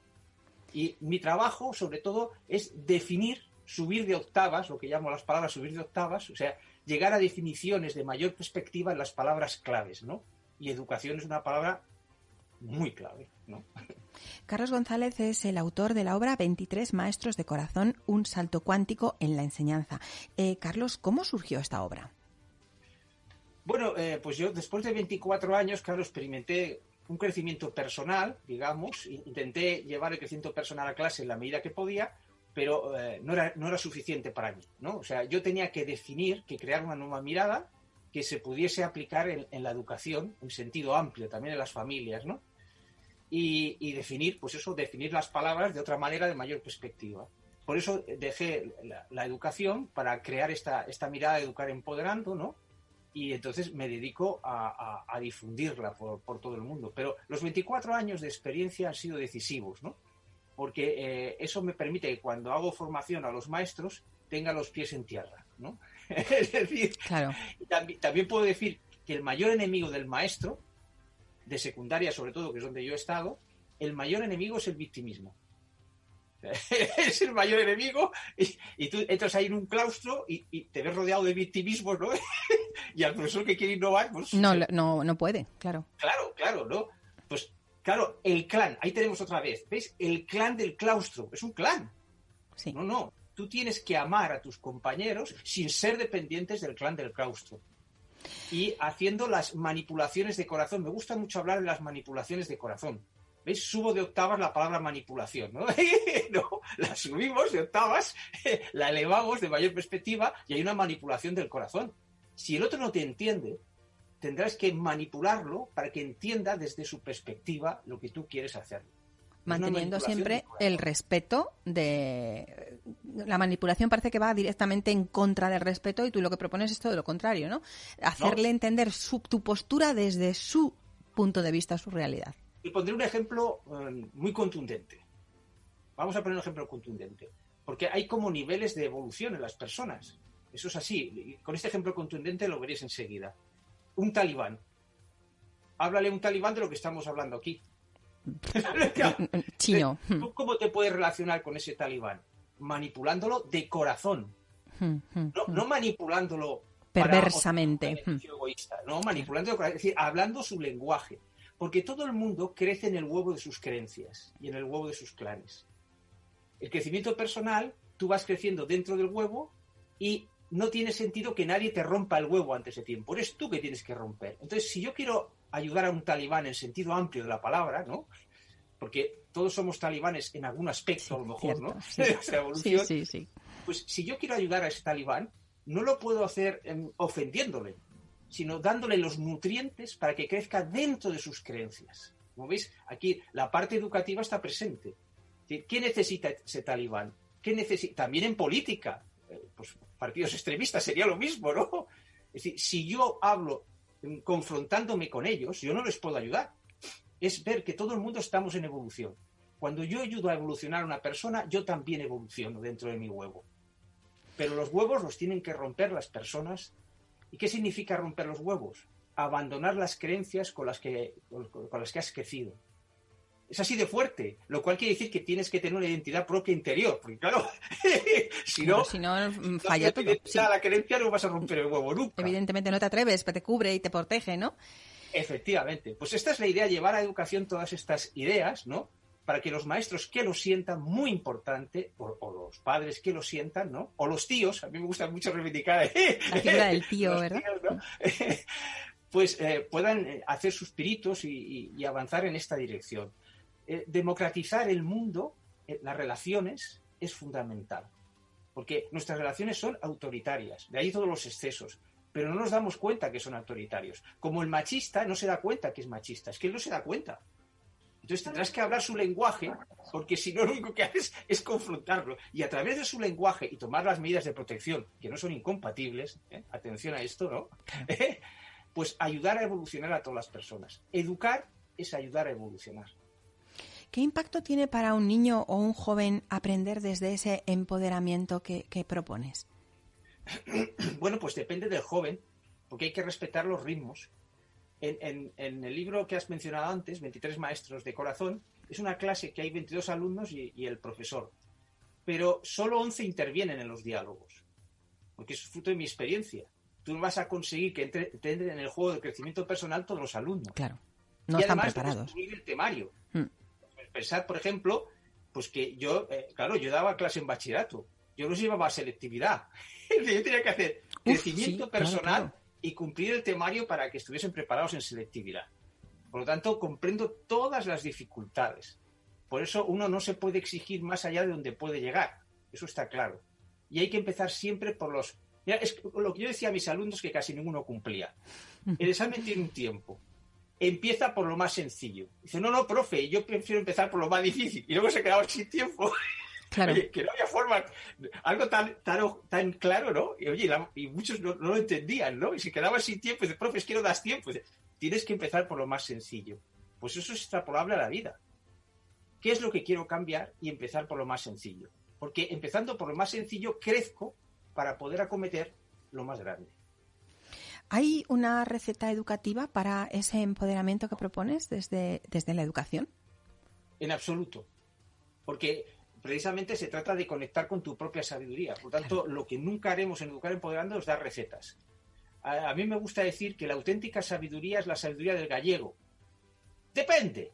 Speaker 4: Y mi trabajo, sobre todo, es definir, subir de octavas, lo que llamo las palabras subir de octavas, o sea, llegar a definiciones de mayor perspectiva en las palabras claves, ¿no? Y educación es una palabra muy clave, ¿no? (laughs)
Speaker 2: Carlos González es el autor de la obra 23 Maestros de Corazón, un salto cuántico en la enseñanza. Eh, Carlos, ¿cómo surgió esta obra?
Speaker 4: Bueno, eh, pues yo después de 24 años, claro, experimenté un crecimiento personal, digamos, intenté llevar el crecimiento personal a clase en la medida que podía, pero eh, no, era, no era suficiente para mí, ¿no? O sea, yo tenía que definir, que crear una nueva mirada que se pudiese aplicar en, la educación, en sentido amplio, también en las familias, ¿no? Y, definir, pues eso, definir las palabras de otra manera, de mayor perspectiva. Por eso dejé la, educación para crear esta, esta mirada de educar empoderando, ¿no? Y entonces me dedico a, difundirla por, todo el mundo. Pero los 24 años de experiencia han sido decisivos, ¿no? Porque eh, eso me permite que cuando hago formación a los maestros tenga los pies en tierra, ¿no? (laughs) es decir, también, puedo decir que el mayor enemigo del maestro, de secundaria sobre todo, que es donde yo he estado, el mayor enemigo es el victimismo. (laughs) es el mayor enemigo y, tú entras ahí en un claustro y, te ves rodeado de victimismo, ¿no? (laughs) y al profesor que quiere innovar, pues...
Speaker 2: No, no, no puede, claro.
Speaker 4: Claro, claro, ¿no? Pues claro, el clan, ahí tenemos otra vez, ¿ves? El clan del claustro, es un clan.
Speaker 2: Sí.
Speaker 4: No, no, tú tienes que amar a tus compañeros sin ser dependientes del clan del claustro. Y haciendo las manipulaciones de corazón. Me gusta mucho hablar de las manipulaciones de corazón ¿Veis? Subo de octavas la palabra manipulación, ¿no? (laughs) no la subimos de octavas, (laughs) la elevamos de mayor perspectiva y hay una manipulación del corazón. Si el otro no te entiende, tendrás que manipularlo para que entienda desde su perspectiva lo que tú quieres hacer.
Speaker 2: Manteniendo siempre el respeto de... La manipulación parece que va directamente en contra del respeto y tú lo que propones es todo lo contrario, ¿no? Hacerle entender su, tu postura desde su punto de vista, su realidad.
Speaker 4: Y pondré un ejemplo eh, muy contundente. Vamos a poner un ejemplo contundente. Porque hay como niveles de evolución en las personas. Eso es así. con este ejemplo contundente lo veréis enseguida. Un talibán. Háblale a un talibán de lo que estamos hablando aquí. (laughs)
Speaker 2: Chino. (laughs)
Speaker 4: ¿Tú cómo te puedes relacionar con ese talibán? Manipulándolo de corazón. No, no manipulándolo
Speaker 2: perversamente.
Speaker 4: egoísta, no, manipulándolo, es decir, hablando su lenguaje. Porque todo el mundo crece en el huevo de sus creencias y en el huevo de sus clanes. El crecimiento personal, tú vas creciendo dentro del huevo y no tiene sentido que nadie te rompa el huevo antes de tiempo. Eres tú que tienes que romper. Entonces, si yo quiero ayudar a un talibán en sentido amplio de la palabra, ¿no? Porque todos somos talibanes en algún aspecto, a lo mejor, ¿no? (laughs)
Speaker 2: Sí. sí, sí,
Speaker 4: Pues si yo quiero ayudar a ese talibán, no lo puedo hacer em, ofendiéndole sino dándole los nutrientes para que crezca dentro de sus creencias. Como veis, aquí la parte educativa está presente. ¿Qué necesita ese talibán? ¿Qué necesita? También en política, pues partidos extremistas sería lo mismo, ¿no? Es decir, si yo hablo confrontándome con ellos, yo no les puedo ayudar. Es ver que todo el mundo estamos en evolución. Cuando yo ayudo a evolucionar a una persona, yo también evoluciono dentro de mi huevo. Pero los huevos los tienen que romper las personas ¿Y qué significa romper los huevos? Abandonar las creencias con las que, con, las que has crecido. Es así de fuerte, lo cual quiere decir que tienes que tener una identidad propia interior, porque claro, (laughs) si no,
Speaker 2: si no falla todo.
Speaker 4: la creencia no vas a romper el huevo nunca.
Speaker 2: Evidentemente no te atreves, pero te cubre y te protege, ¿no?
Speaker 4: Efectivamente. Pues esta es la idea, llevar a educación todas estas ideas, ¿no? para que los maestros que lo sientan, muy importante, o, los padres que lo sientan, ¿no? O los tíos, a mí me gusta mucho reivindicar
Speaker 2: ¿eh? la figura del tío, ¿verdad? (laughs)
Speaker 4: pues eh, puedan eh, hacer sus piritos y, avanzar en esta dirección. Democratizar el mundo, las relaciones, es fundamental, porque nuestras relaciones son autoritarias, de ahí todos los excesos pero no nos damos cuenta que son autoritarios. Como el machista no se da cuenta que es machista, es que él no se da cuenta. Entonces tendrás que hablar su lenguaje, porque si no lo único que haces es confrontarlo. Y a través de su lenguaje y tomar las medidas de protección, que no son incompatibles, ¿eh? atención a esto, ¿no? (laughs) pues ayudar a evolucionar a todas las personas. Educar es ayudar a evolucionar.
Speaker 2: ¿Qué impacto tiene para un niño o un joven aprender desde ese empoderamiento que propones? (clears throat)
Speaker 4: bueno, pues depende del joven, porque hay que respetar los ritmos en, el libro que has mencionado antes, 23 maestros de corazón, es una clase que hay 22 alumnos y, el profesor. Pero solo 11 intervienen en los diálogos, porque es fruto de mi experiencia. Tú no vas a conseguir que entren en el juego de crecimiento personal todos los alumnos.
Speaker 2: Claro. No
Speaker 4: y
Speaker 2: están
Speaker 4: además
Speaker 2: preparados.
Speaker 4: el temario.
Speaker 2: Mm.
Speaker 4: Pensar, por ejemplo, pues que yo, eh, claro, yo daba clase en bachillerato. Yo no llevaba a selectividad. (laughs) yo tenía que hacer
Speaker 2: Uf,
Speaker 4: crecimiento
Speaker 2: sí, claro,
Speaker 4: personal
Speaker 2: claro.
Speaker 4: y cumplir el temario para que estuviesen preparados en selectividad. Por lo tanto, comprendo todas las dificultades. Por eso uno no se puede exigir más allá de donde puede llegar. Eso está claro. Y hay que empezar siempre por los... Mira, es lo que yo decía a mis alumnos que casi ninguno cumplía. El examen tiene un tiempo. Empieza por lo más sencillo. Dice, no, no, profe, yo prefiero empezar por lo más difícil. Y luego se quedaba sin tiempo. (laughs)
Speaker 2: Claro.
Speaker 4: Oye, que no había forma, algo tan, tan, tan claro, ¿no? Y, oye, la- y muchos no, no lo entendían, ¿no? Y se quedaban sin tiempo, y dice, profe, es que no das tiempo. Dice, Tienes que empezar por lo más sencillo. Pues eso es extrapolable a la vida. ¿Qué es lo que quiero cambiar? Y empezar por lo más sencillo. Porque empezando por lo más sencillo, crezco para poder acometer lo más grande.
Speaker 2: ¿Hay una receta educativa para ese empoderamiento que propones desde, desde la educación?
Speaker 4: En absoluto. Porque precisamente se trata de conectar con tu propia sabiduría. Por tanto, lo que nunca haremos en Educar Empoderando es dar recetas. A, a mí me gusta decir que la auténtica sabiduría es la sabiduría del gallego. Depende.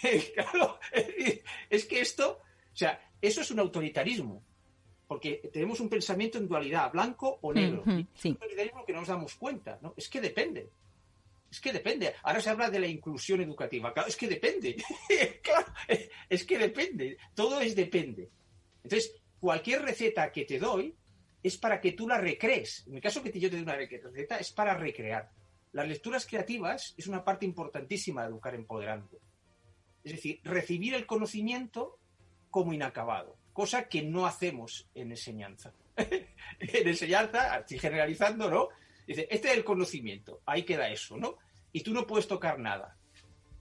Speaker 4: (laughs) claro, es que esto, o sea, eso es un autoritarismo. Porque tenemos un pensamiento en dualidad, blanco o negro.
Speaker 2: Ujú,
Speaker 4: Y es
Speaker 2: sí.
Speaker 4: un autoritarismo que no nos damos cuenta. ¿no? Es que depende. Es que depende. Ahora se habla de la inclusión educativa. Claro, es que depende. (laughs) claro, es que depende. Todo es depende. Entonces, cualquier receta que te doy es para que tú la recrees. En el caso que yo te dé una receta, es para recrear. Las lecturas creativas es una parte importantísima de educar empoderando. Es decir, recibir el conocimiento como inacabado, cosa que no hacemos en enseñanza. (laughs) en enseñanza, así generalizando, ¿no? Dice, este es el conocimiento, ahí queda eso, ¿no? Y tú no puedes tocar nada.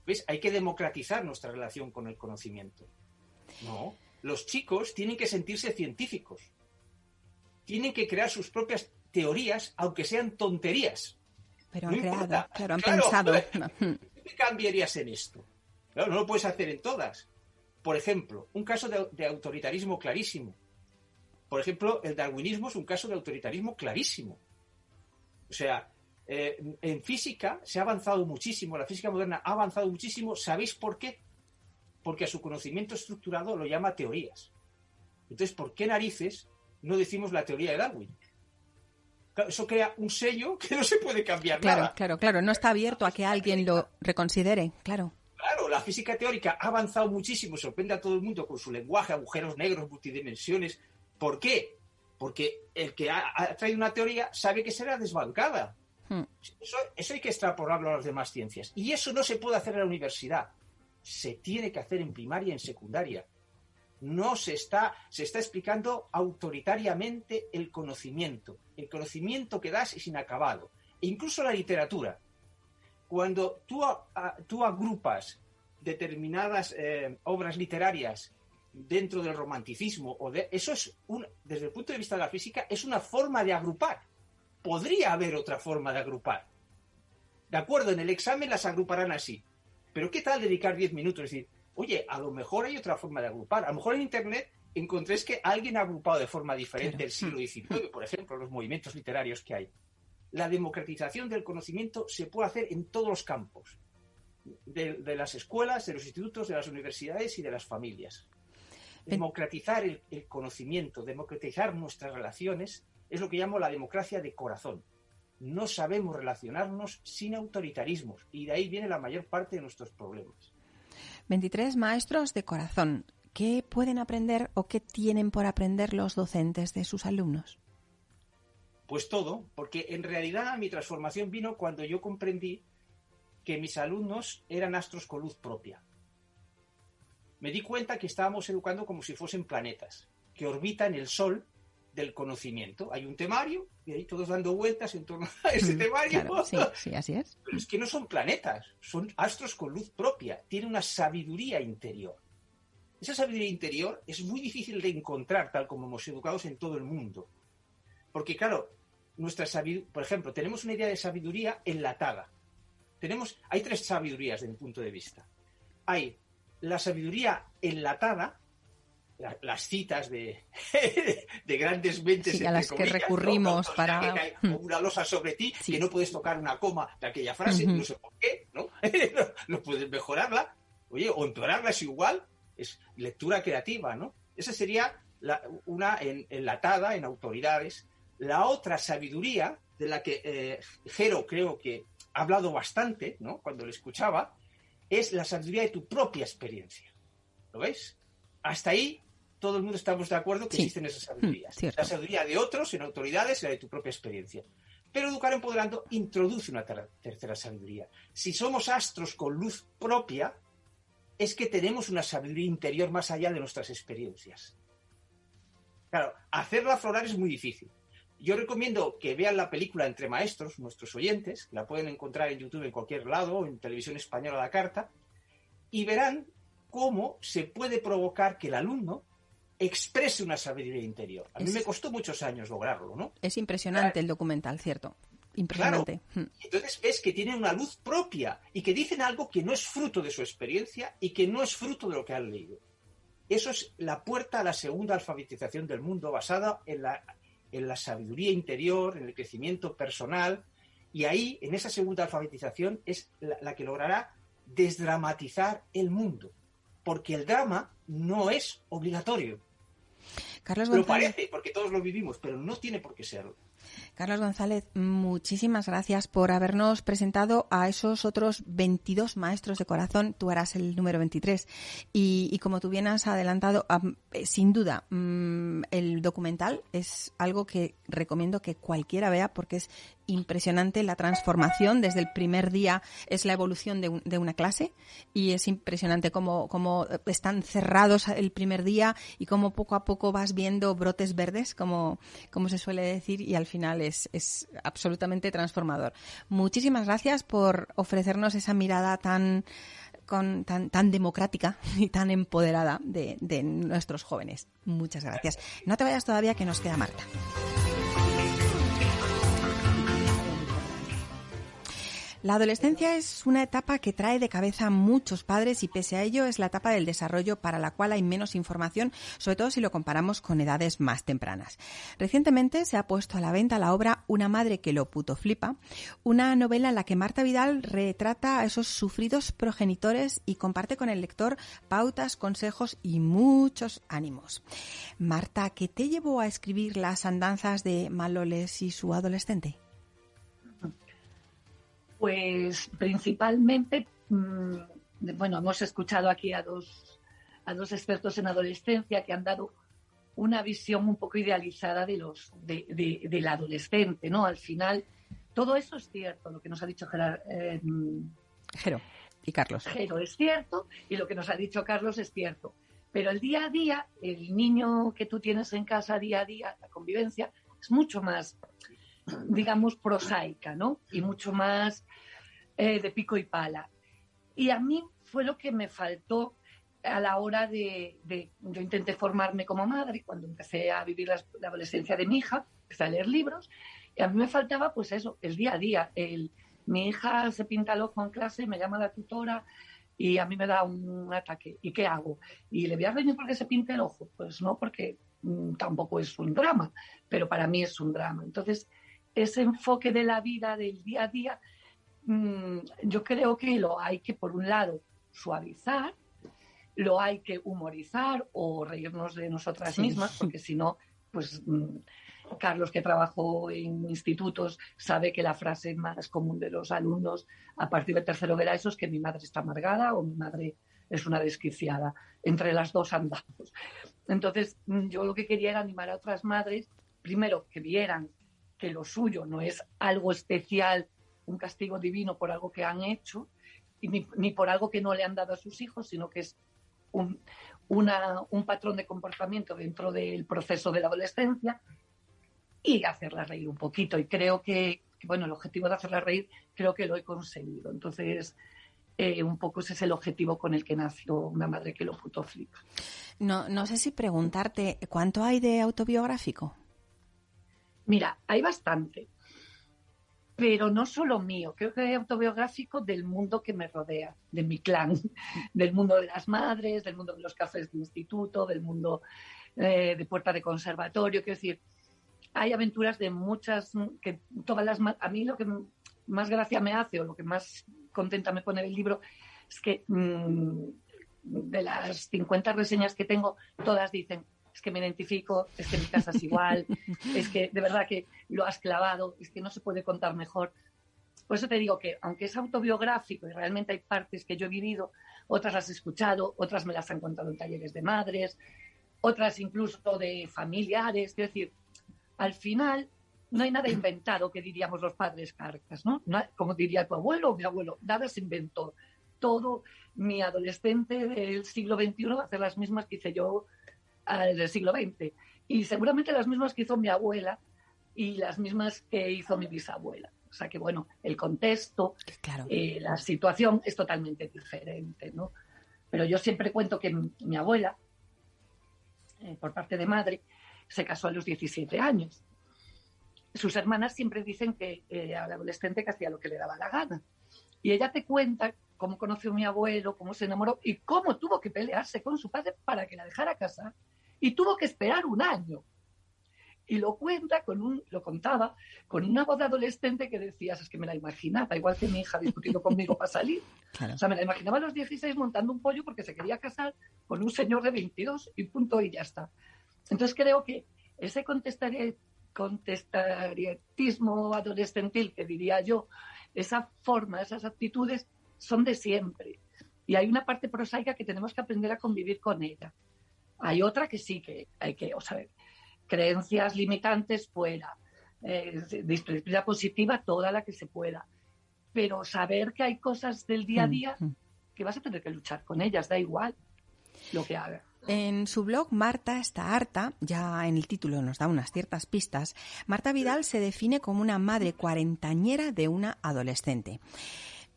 Speaker 4: ¿Ves? Hay que democratizar nuestra relación con el conocimiento. No, los chicos tienen que sentirse científicos. Tienen que crear sus propias teorías, aunque sean tonterías.
Speaker 2: Pero
Speaker 4: No
Speaker 2: han creado, claro, han
Speaker 4: Claro.
Speaker 2: pensado.
Speaker 4: ¿Qué cambiarías en esto? Claro, no lo puedes hacer en todas. Por ejemplo, un caso de, de autoritarismo clarísimo. Por ejemplo, el darwinismo es un caso de autoritarismo clarísimo. O sea, eh, en física se ha avanzado muchísimo, la física moderna ha avanzado muchísimo. ¿Sabéis por qué? Porque a su conocimiento estructurado lo llama teorías. Entonces, ¿por qué narices no decimos la teoría de Darwin? Eso crea un sello (laughs) que no se puede cambiar
Speaker 2: Claro,
Speaker 4: nada.
Speaker 2: claro, claro. No está abierto a que alguien lo reconsidere, claro.
Speaker 4: Claro, la física teórica ha avanzado muchísimo, sorprende a todo el mundo con su lenguaje, agujeros negros, multidimensiones. ¿Por qué? Porque el que ha, ha traído una teoría sabe que será desbancada.
Speaker 2: Hmm.
Speaker 4: Eso, eso hay que extrapolarlo a las demás ciencias. Y eso no se puede hacer en la universidad. Se tiene que hacer en primaria y en secundaria. No se está, se está explicando autoritariamente el conocimiento. El conocimiento que das es inacabado. E incluso la literatura cuando tú, a- tú agrupas determinadas eh, obras literarias dentro del romanticismo, o de, eso es, un, desde el punto de vista de la física, es una forma de agrupar. Podría haber otra forma de agrupar. De acuerdo, en el examen las agruparán así. Pero ¿qué tal dedicar 10 minutos? Es decir, oye, a lo mejor hay otra forma de agrupar. A lo mejor en Internet encontréis que alguien ha agrupado de forma diferente el siglo XIX, por ejemplo, los movimientos literarios que hay la democratización del conocimiento se puede hacer en todos los campos, de, de las escuelas, de los institutos, de las universidades y de las familias. Democratizar el, el conocimiento, democratizar nuestras relaciones, es lo que llamo la democracia de corazón. No sabemos relacionarnos sin autoritarismos y de ahí viene la mayor parte de nuestros problemas.
Speaker 2: 23 maestros de corazón. ¿Qué pueden aprender o qué tienen por aprender los docentes de sus alumnos?
Speaker 4: Pues todo, porque en realidad mi transformación vino cuando yo comprendí que mis alumnos eran astros con luz propia. Me di cuenta que estábamos educando como si fuesen planetas, que orbitan el Sol del conocimiento. Hay un temario y ahí todos dando vueltas en torno a ese
Speaker 2: Mm,
Speaker 4: temario.
Speaker 2: Claro, sí, sí, así es.
Speaker 4: Pero es que no son planetas, son astros con luz propia, tienen una sabiduría interior. Esa sabiduría interior es muy difícil de encontrar tal como hemos educados en todo el mundo. Porque claro, nuestra sabiduría, por ejemplo, tenemos una idea de sabiduría enlatada. Tenemos, hay tres sabidurías de mi punto de vista. Hay la sabiduría enlatada, la- las citas de, (laughs) de grandes mentes
Speaker 2: Sí, a las que
Speaker 4: comillas, ¿no?
Speaker 2: recurrimos
Speaker 4: O sea,
Speaker 2: para-
Speaker 4: que
Speaker 2: Hmm.
Speaker 4: una losa sobre ti
Speaker 2: Sí.
Speaker 4: que no puedes tocar una coma de aquella frase,
Speaker 2: Ujú.
Speaker 4: no sé por qué, ¿no? (laughs) no, puedes mejorarla, oye, o empeorarla es igual, es lectura creativa, ¿no? Esa sería una enlatada en autoridades. La otra sabiduría, de la que eh, Jero creo que hablado bastante, ¿no? Cuando le escuchaba, es la sabiduría de tu propia experiencia. ¿Lo veis? Hasta ahí todo el mundo estamos de acuerdo que existen esas sabidurías. Mm, la sabiduría de otros en autoridades y la de tu propia experiencia. Pero Educar Empoderando introduce una tercera sabiduría. Si somos astros con luz propia, es que tenemos una sabiduría interior más allá de nuestras experiencias. Claro, hacerla aflorar es muy difícil. Yo recomiendo que vean la película Entre Maestros, nuestros oyentes, la pueden encontrar en YouTube en cualquier lado, en televisión española la carta, y verán cómo se puede provocar que el alumno exprese una sabiduría interior. A mí me costó muchos años lograrlo, ¿no?
Speaker 2: Es impresionante el documental, ¿cierto? Impresionante.
Speaker 4: Claro. Hmm. Entonces ves que tienen una luz propia y que dicen algo que no es fruto de su experiencia y que no es fruto de lo que han leído. Eso es la puerta a la segunda alfabetización del mundo basada en la, en la sabiduría interior, en el crecimiento personal. Y ahí, en esa segunda alfabetización, es la, la que logrará desdramatizar el mundo. Porque el drama no es obligatorio.
Speaker 2: Carlos
Speaker 4: Lo parece, porque todos lo vivimos, pero no tiene por qué serlo.
Speaker 2: Carlos González, muchísimas gracias por habernos presentado a esos otros 22 maestros de corazón. Tú eras el número 23. Y, como tú bien has adelantado, eh, sin duda, mm, el documental es algo que recomiendo que cualquiera vea porque es impresionante la transformación desde el primer día es la evolución de, de una clase y es impresionante cómo, cómo, están cerrados el primer día y cómo poco a poco vas viendo brotes verdes como, como se suele decir y al final es, es absolutamente transformador. Muchísimas gracias por ofrecernos esa mirada tan, con, tan, tan democrática (laughs) y tan empoderada de, de nuestros jóvenes. Muchas gracias. No te vayas todavía que nos queda Marta. La adolescencia es una etapa que trae de cabeza a muchos padres y pese a ello es la etapa del desarrollo para la cual hay menos información, sobre todo si lo comparamos con edades más tempranas. Recientemente se ha puesto a la venta la obra Una madre que lo puto flipa, una novela en la que Marta Vidal retrata a esos sufridos progenitores y comparte con el lector pautas, consejos y muchos ánimos. Marta, ¿qué te llevó a escribir las andanzas de Maloles y su adolescente?
Speaker 3: Pues principalmente, mm, bueno, hemos escuchado aquí a dos, a dos expertos en adolescencia que han dado una visión un poco idealizada de los de, del adolescente, ¿no? Al final, todo eso es cierto, lo que nos ha dicho Gerard, eh,
Speaker 2: Jero y Carlos.
Speaker 3: Jero es cierto y lo que nos ha dicho Carlos es cierto. Pero el día a día, el niño que tú tienes en casa día a día, la convivencia, es mucho más digamos, prosaica, ¿no? Y mucho más eh, de pico y pala. Y a mí fue lo que me faltó a la hora de, yo intenté formarme como madre cuando empecé a vivir la, adolescencia de mi hija, empecé a leer libros y a mí me faltaba pues eso, el día a día, mi hija se pinta el ojo en clase, me llama la tutora y a mí me da un ataque. ¿Y qué hago? ¿Y le voy a reñir porque se pinte el ojo? Pues no, porque mm, tampoco es un drama, pero para mí es un drama. Entonces, ese enfoque de la vida, del día a día, mm, yo creo que lo hay que, por un lado, suavizar, lo hay que humorizar o reírnos de nosotras mismas, porque si no, pues mm, Carlos, que trabajó en institutos, sabe que la frase más común de los alumnos a partir del tercero de eso es que mi madre está amargada o mi madre es una desquiciada. Entre las dos andamos. Entonces, mm, yo lo que quería era animar a otras madres, primero, que vieran que lo suyo no es algo especial, un castigo divino por algo que han hecho, ni, ni por algo que no le han dado a sus hijos, sino que es un, una, un patrón de comportamiento dentro del proceso de la adolescencia y hacerla reír un poquito. Y creo que, bueno, el objetivo de hacerla reír creo que lo he conseguido. Entonces, eh, un poco ese es el objetivo con el que nació una madre que lo puto flipa.
Speaker 2: No, no sé si preguntarte, ¿cuánto hay de autobiográfico?
Speaker 3: Mira, hay bastante, pero no solo mío, creo que hay autobiográfico del mundo que me rodea, de mi clan, (laughs) del mundo de las madres, del mundo de los cafés de instituto, del mundo eh, de puerta de conservatorio, quiero decir, hay aventuras de muchas, que todas las, a mí lo que más gracia me hace o lo que más contenta me pone el libro es que mm, de las 50 reseñas que tengo, todas dicen, es que me identifico, es que mi casa es igual, (laughs) es que de verdad que lo has clavado, es que no se puede contar mejor. Por eso te digo que, aunque es autobiográfico y realmente hay partes que yo he vivido, otras las he escuchado, otras me las han contado en talleres de madres, otras incluso de familiares. Es decir, al final no hay nada inventado que diríamos los padres carcas, ¿no? como diría tu abuelo o mi abuelo, nada se inventó. Todo mi adolescente del siglo XXI va a hacer las mismas que hice yo del siglo XX. Y seguramente las mismas que hizo mi abuela y las mismas que hizo mi bisabuela. O sea que, bueno, el contexto, eh, la situación es totalmente diferente, ¿no? Pero yo siempre cuento que mi, abuela, eh, por parte de madre, se casó a los 17 años. Sus hermanas siempre dicen que eh, al adolescente que hacía lo que le daba la gana. Y ella te cuenta cómo conoció a mi abuelo, cómo se enamoró y cómo tuvo que pelearse con su padre para que la dejara casar. Y tuvo que esperar un año y lo cuenta con un, lo contaba con una voz de adolescente que decías, es que me la imaginaba, igual que mi hija discutiendo conmigo para salir. (laughs) O sea, me la imaginaba a los 16 montando un pollo porque se quería casar con un señor de 22 y punto y ya está. Entonces creo que ese contestarietismo adolescentil que diría yo, esa forma, esas actitudes son de siempre. Y hay una parte prosaica que tenemos que aprender a convivir con ella. Hay otra que sí que hay que, o sea, creencias limitantes fuera, eh, disciplina positiva toda la que se pueda, pero saber que hay cosas del día a mm, día mm. que vas a tener que luchar con ellas, da igual lo que haga.
Speaker 2: En su blog Marta está harta, ya en el título nos da unas ciertas pistas, Marta Vidal se define como una madre cuarentañera de una adolescente.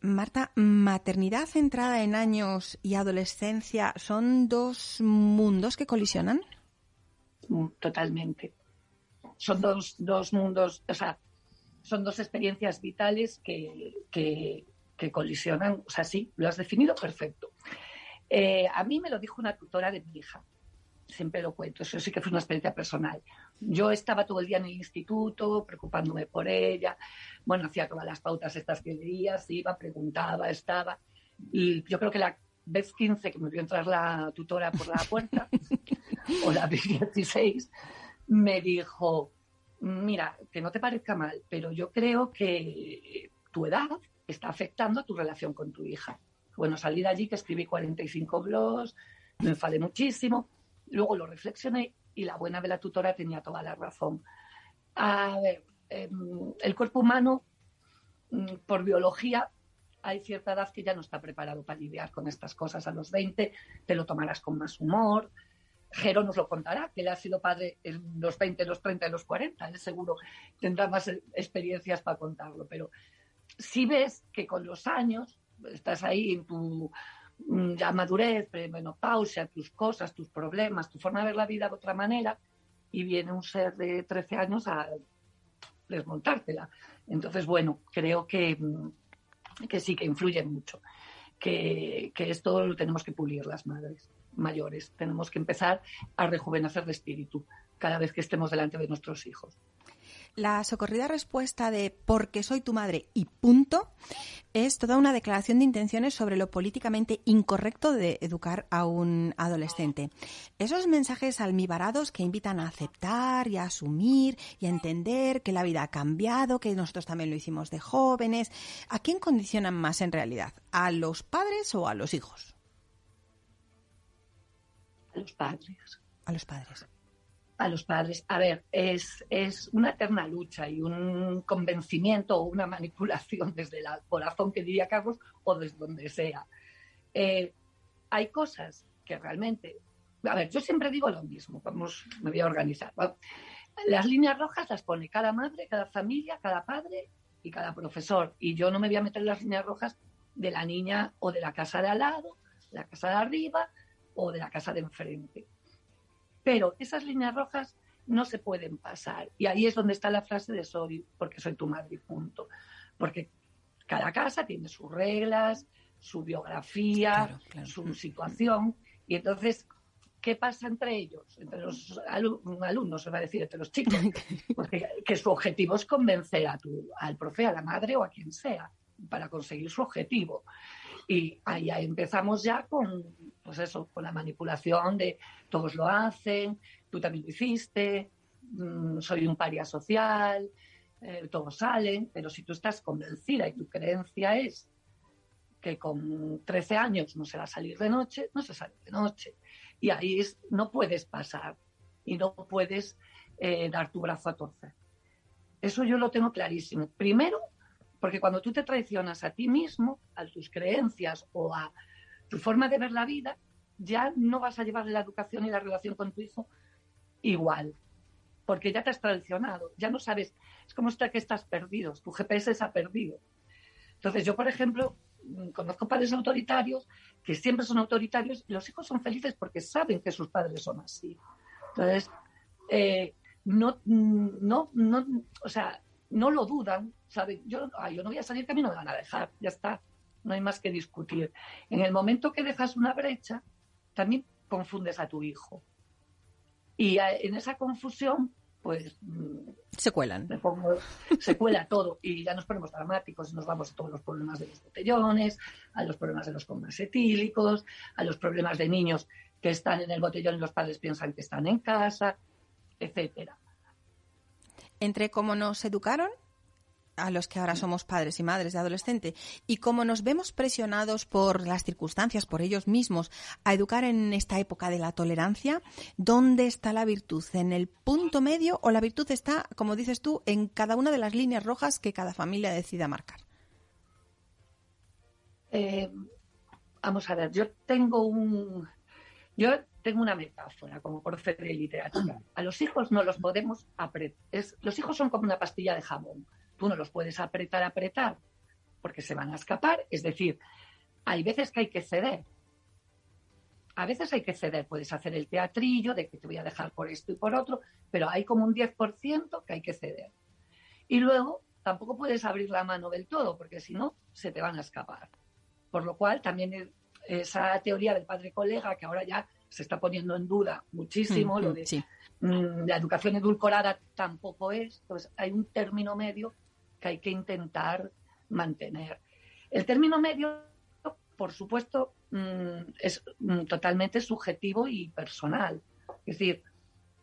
Speaker 2: Marta, maternidad centrada en años y adolescencia son dos mundos que colisionan.
Speaker 3: Mm, totalmente. Son dos, dos mundos, o sea, son dos experiencias vitales que, que, colisionan. O sea, sí, lo has definido perfecto. Eh, a mí me lo dijo una tutora de mi hija. Siempre lo cuento, eso sí que fue una experiencia personal. Yo estaba todo el día en el instituto preocupándome por ella. Bueno, hacía todas las pautas estas que leías, iba, preguntaba, estaba. Y yo creo que la vez 15 que me vio entrar la tutora por la puerta, (laughs) o la 16, me dijo, mira, que no te parezca mal, pero yo creo que tu edad está afectando a tu relación con tu hija. Bueno, salí de allí que escribí 45 blogs, me enfadé muchísimo, luego lo reflexioné y la buena de la tutora tenía toda la razón. A ver, em, el cuerpo humano, mm, por biología, hay cierta edad que ya no está preparado para lidiar con estas cosas. A los 20 te lo tomarás con más humor, Jero nos lo contará, que él ha sido padre en los 20, los 30 y los 40. Él seguro tendrá más experiencias para contarlo. Pero si ves que con los años estás ahí en tu ya madurez, menopausia, tus cosas, tus problemas, tu forma de ver la vida de otra manera, y viene un ser de 13 años a desmontártela. Entonces, bueno, creo que, mm, que sí, que influye mucho, que, que esto lo tenemos que pulir las madres mayores. Tenemos que empezar a rejuvenecer de espíritu cada vez que estemos delante de nuestros hijos.
Speaker 2: La socorrida respuesta de porque soy tu madre y punto es toda una declaración de intenciones sobre lo políticamente incorrecto de educar a un adolescente. Esos mensajes almibarados que invitan a aceptar y a asumir y a entender que la vida ha cambiado, que nosotros también lo hicimos de jóvenes, ¿a quién condicionan más en realidad? ¿A los padres o a los hijos?
Speaker 3: a los padres.
Speaker 2: A los padres.
Speaker 3: A los padres. A ver, es, es una eterna lucha y un convencimiento o una (laughs) manipulación desde el corazón, que diría Carlos, o desde donde sea. Eh, hay cosas que realmente. A ver, yo siempre digo lo mismo, vamos, me voy a organizar. Las líneas rojas las pone cada madre, cada familia, cada padre y cada profesor. Y yo no me voy a meter las líneas rojas de la niña o de la casa de al lado, la casa de arriba, o de la casa de enfrente. Pero esas líneas rojas no se pueden pasar. Y ahí es donde está la frase de soy, porque soy tu madre, punto. Porque cada casa tiene sus reglas, su biografía, su situación. Y entonces, ¿qué pasa entre ellos? Entre los alumnos, se va a decir, entre los chicos. (laughs) Porque que su objetivo es convencer a tu, al profe, a la madre o a quien sea. para conseguir su objetivo. Y ahí empezamos ya con, pues eso, con la manipulación de todos lo hacen, tú también lo hiciste, mm, soy un paria social, eh, todos salen, pero si tú estás convencida y tu creencia es que con 13 años no se va a salir de noche, no se sale de noche. Y ahí es, no puedes pasar y no puedes eh, dar tu brazo a torcer. Eso yo lo tengo clarísimo. Primero, porque cuando tú te traicionas a ti mismo, a tus creencias o a tu forma de ver la vida, ya no vas a llevar la educación y la relación con tu hijo igual, porque ya te has traicionado, ya no sabes, es como que estás perdido, tu GPS se ha perdido. Entonces yo, por ejemplo, mm, conozco padres autoritarios que siempre son autoritarios y los hijos son felices porque saben que sus padres son así. Entonces, eh, no, no, no, o sea, no lo dudan, ¿saben? Yo, yo no voy a salir que a mí no me van a dejar, ya está, no hay más que discutir. En el momento que dejas una brecha, también confundes a tu hijo. Y en esa confusión, pues...
Speaker 2: Mm, se cuelan.
Speaker 3: se cuela todo y ya nos ponemos dramáticos y nos vamos a todos los problemas de los botellones, a los problemas de los comas etílicos, a los problemas de niños que están en el botellón y los padres piensan que están en casa, etcétera.
Speaker 2: Entre cómo nos educaron a los que ahora somos padres y madres de adolescente y cómo nos vemos presionados por las circunstancias, por ellos mismos, a educar en esta época de la tolerancia, ¿dónde está la virtud? ¿En el punto medio o la virtud está, como dices tú, en cada una de las líneas rojas que cada familia decida marcar?
Speaker 3: Eh, vamos a ver, yo tengo un... Yo tengo una metáfora como por de literatura. A los hijos no los podemos apretar. Los hijos son como una pastilla de jamón. Tú no los puedes apretar, apretar, porque se van a escapar. Es decir, hay veces que hay que ceder. A veces hay que ceder. Puedes hacer el teatrillo de que te voy a dejar por esto y por otro, pero hay como un 10% que hay que ceder. Y luego tampoco puedes abrir la mano del todo, porque si no, se te van a escapar. Por lo cual, también esa teoría del padre colega, que ahora ya se está poniendo en duda muchísimo, mm, lo de mm, la educación edulcorada tampoco es, entonces hay un término medio que hay que intentar mantener. El término medio, por supuesto, mm, es totalmente subjetivo y personal. Es decir,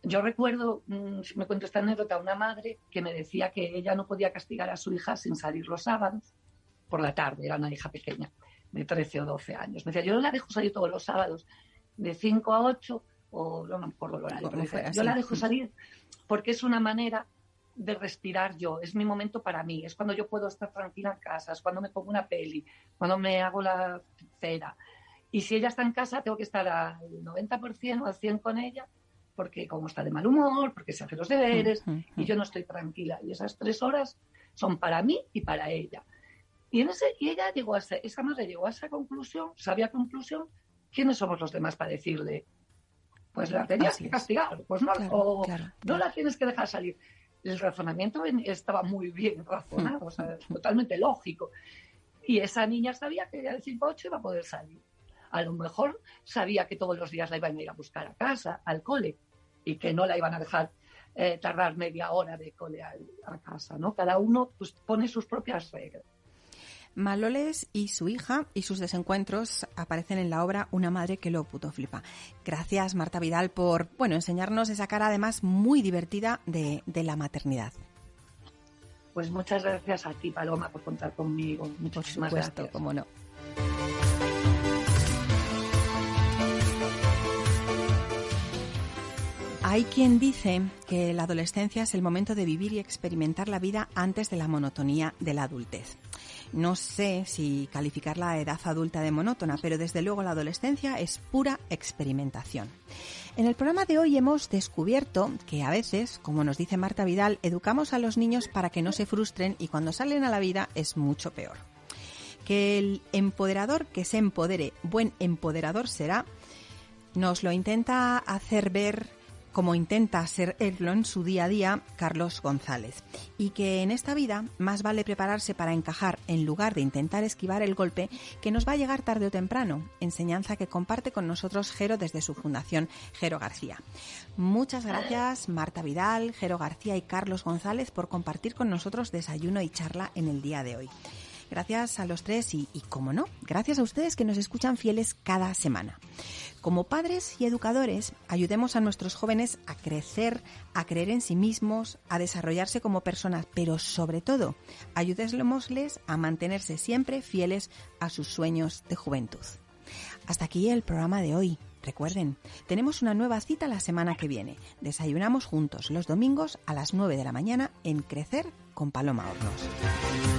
Speaker 3: yo recuerdo, si me cuento esta anécdota, una madre que me decía que ella no podía castigar a su hija sin salir los sábados por la tarde, era una hija pequeña, de 13 o 12 años. Me decía, yo no la dejo salir todos los sábados de 5 a 8, o no me acuerdo el horario, yo la dejo salir porque es una manera de respirar yo, es mi momento para mí, es cuando yo puedo estar tranquila en casa, es cuando me pongo una peli, cuando me hago la cera. Y si ella está en casa, tengo que estar al 90% o al 100% con ella, porque como está de mal humor, porque se hace los deberes, y yo no estoy tranquila. Y esas tres horas son para mí y para ella. Y, en ese, y ella llegó a esa, esa madre llegó a esa conclusión, sabía conclusión, ¿quiénes somos los demás para decirle, pues la tenías que castigar, pues no, o no la tienes que dejar salir? El razonamiento estaba muy bien razonado, o sea, (laughs) totalmente lógico. Y esa niña sabía que el 5-8 iba a poder salir. A lo mejor sabía que todos los días la iban a ir a buscar a casa, al cole, y que no la iban a dejar eh, tardar media hora de cole a, a, casa, ¿no? Cada uno pues, pone sus propias reglas.
Speaker 2: Maloles y su hija y sus desencuentros aparecen en la obra Una madre que lo puto flipa. Gracias Marta Vidal por bueno enseñarnos esa cara además muy divertida de, la maternidad.
Speaker 3: Pues muchas gracias a ti Paloma por contar conmigo. Muchísimas por supuesto,
Speaker 2: Cómo no. Hay quien dice que la adolescencia es el momento de vivir y experimentar la vida antes de la monotonía de la adultez. No sé si calificar la edad adulta de monótona, pero desde luego la adolescencia es pura experimentación. En el programa de hoy hemos descubierto que a veces, como nos dice Marta Vidal, educamos a los niños para que no se frustren y cuando salen a la vida es mucho peor. Que el empoderador que se empodere, buen empoderador será, nos lo intenta hacer ver como intenta ser él en su día a día Carlos González, y que en esta vida más vale prepararse para encajar en lugar de intentar esquivar el golpe que nos va a llegar tarde o temprano, enseñanza que comparte con nosotros Jero desde su fundación Jero García. Muchas gracias Marta Vidal, Jero García y Carlos González por compartir con nosotros desayuno y charla en el día de hoy. Gracias a los tres y, y, como no, gracias a ustedes que nos escuchan fieles cada semana. Como padres y educadores, ayudemos a nuestros jóvenes a crecer, a creer en sí mismos, a desarrollarse como personas, pero sobre todo, ayudémosles a mantenerse siempre fieles a sus sueños de juventud. Hasta aquí el programa de hoy. Recuerden, tenemos una nueva cita la semana que viene. Desayunamos juntos los domingos a las 9 de la mañana en Crecer con Paloma Hornos.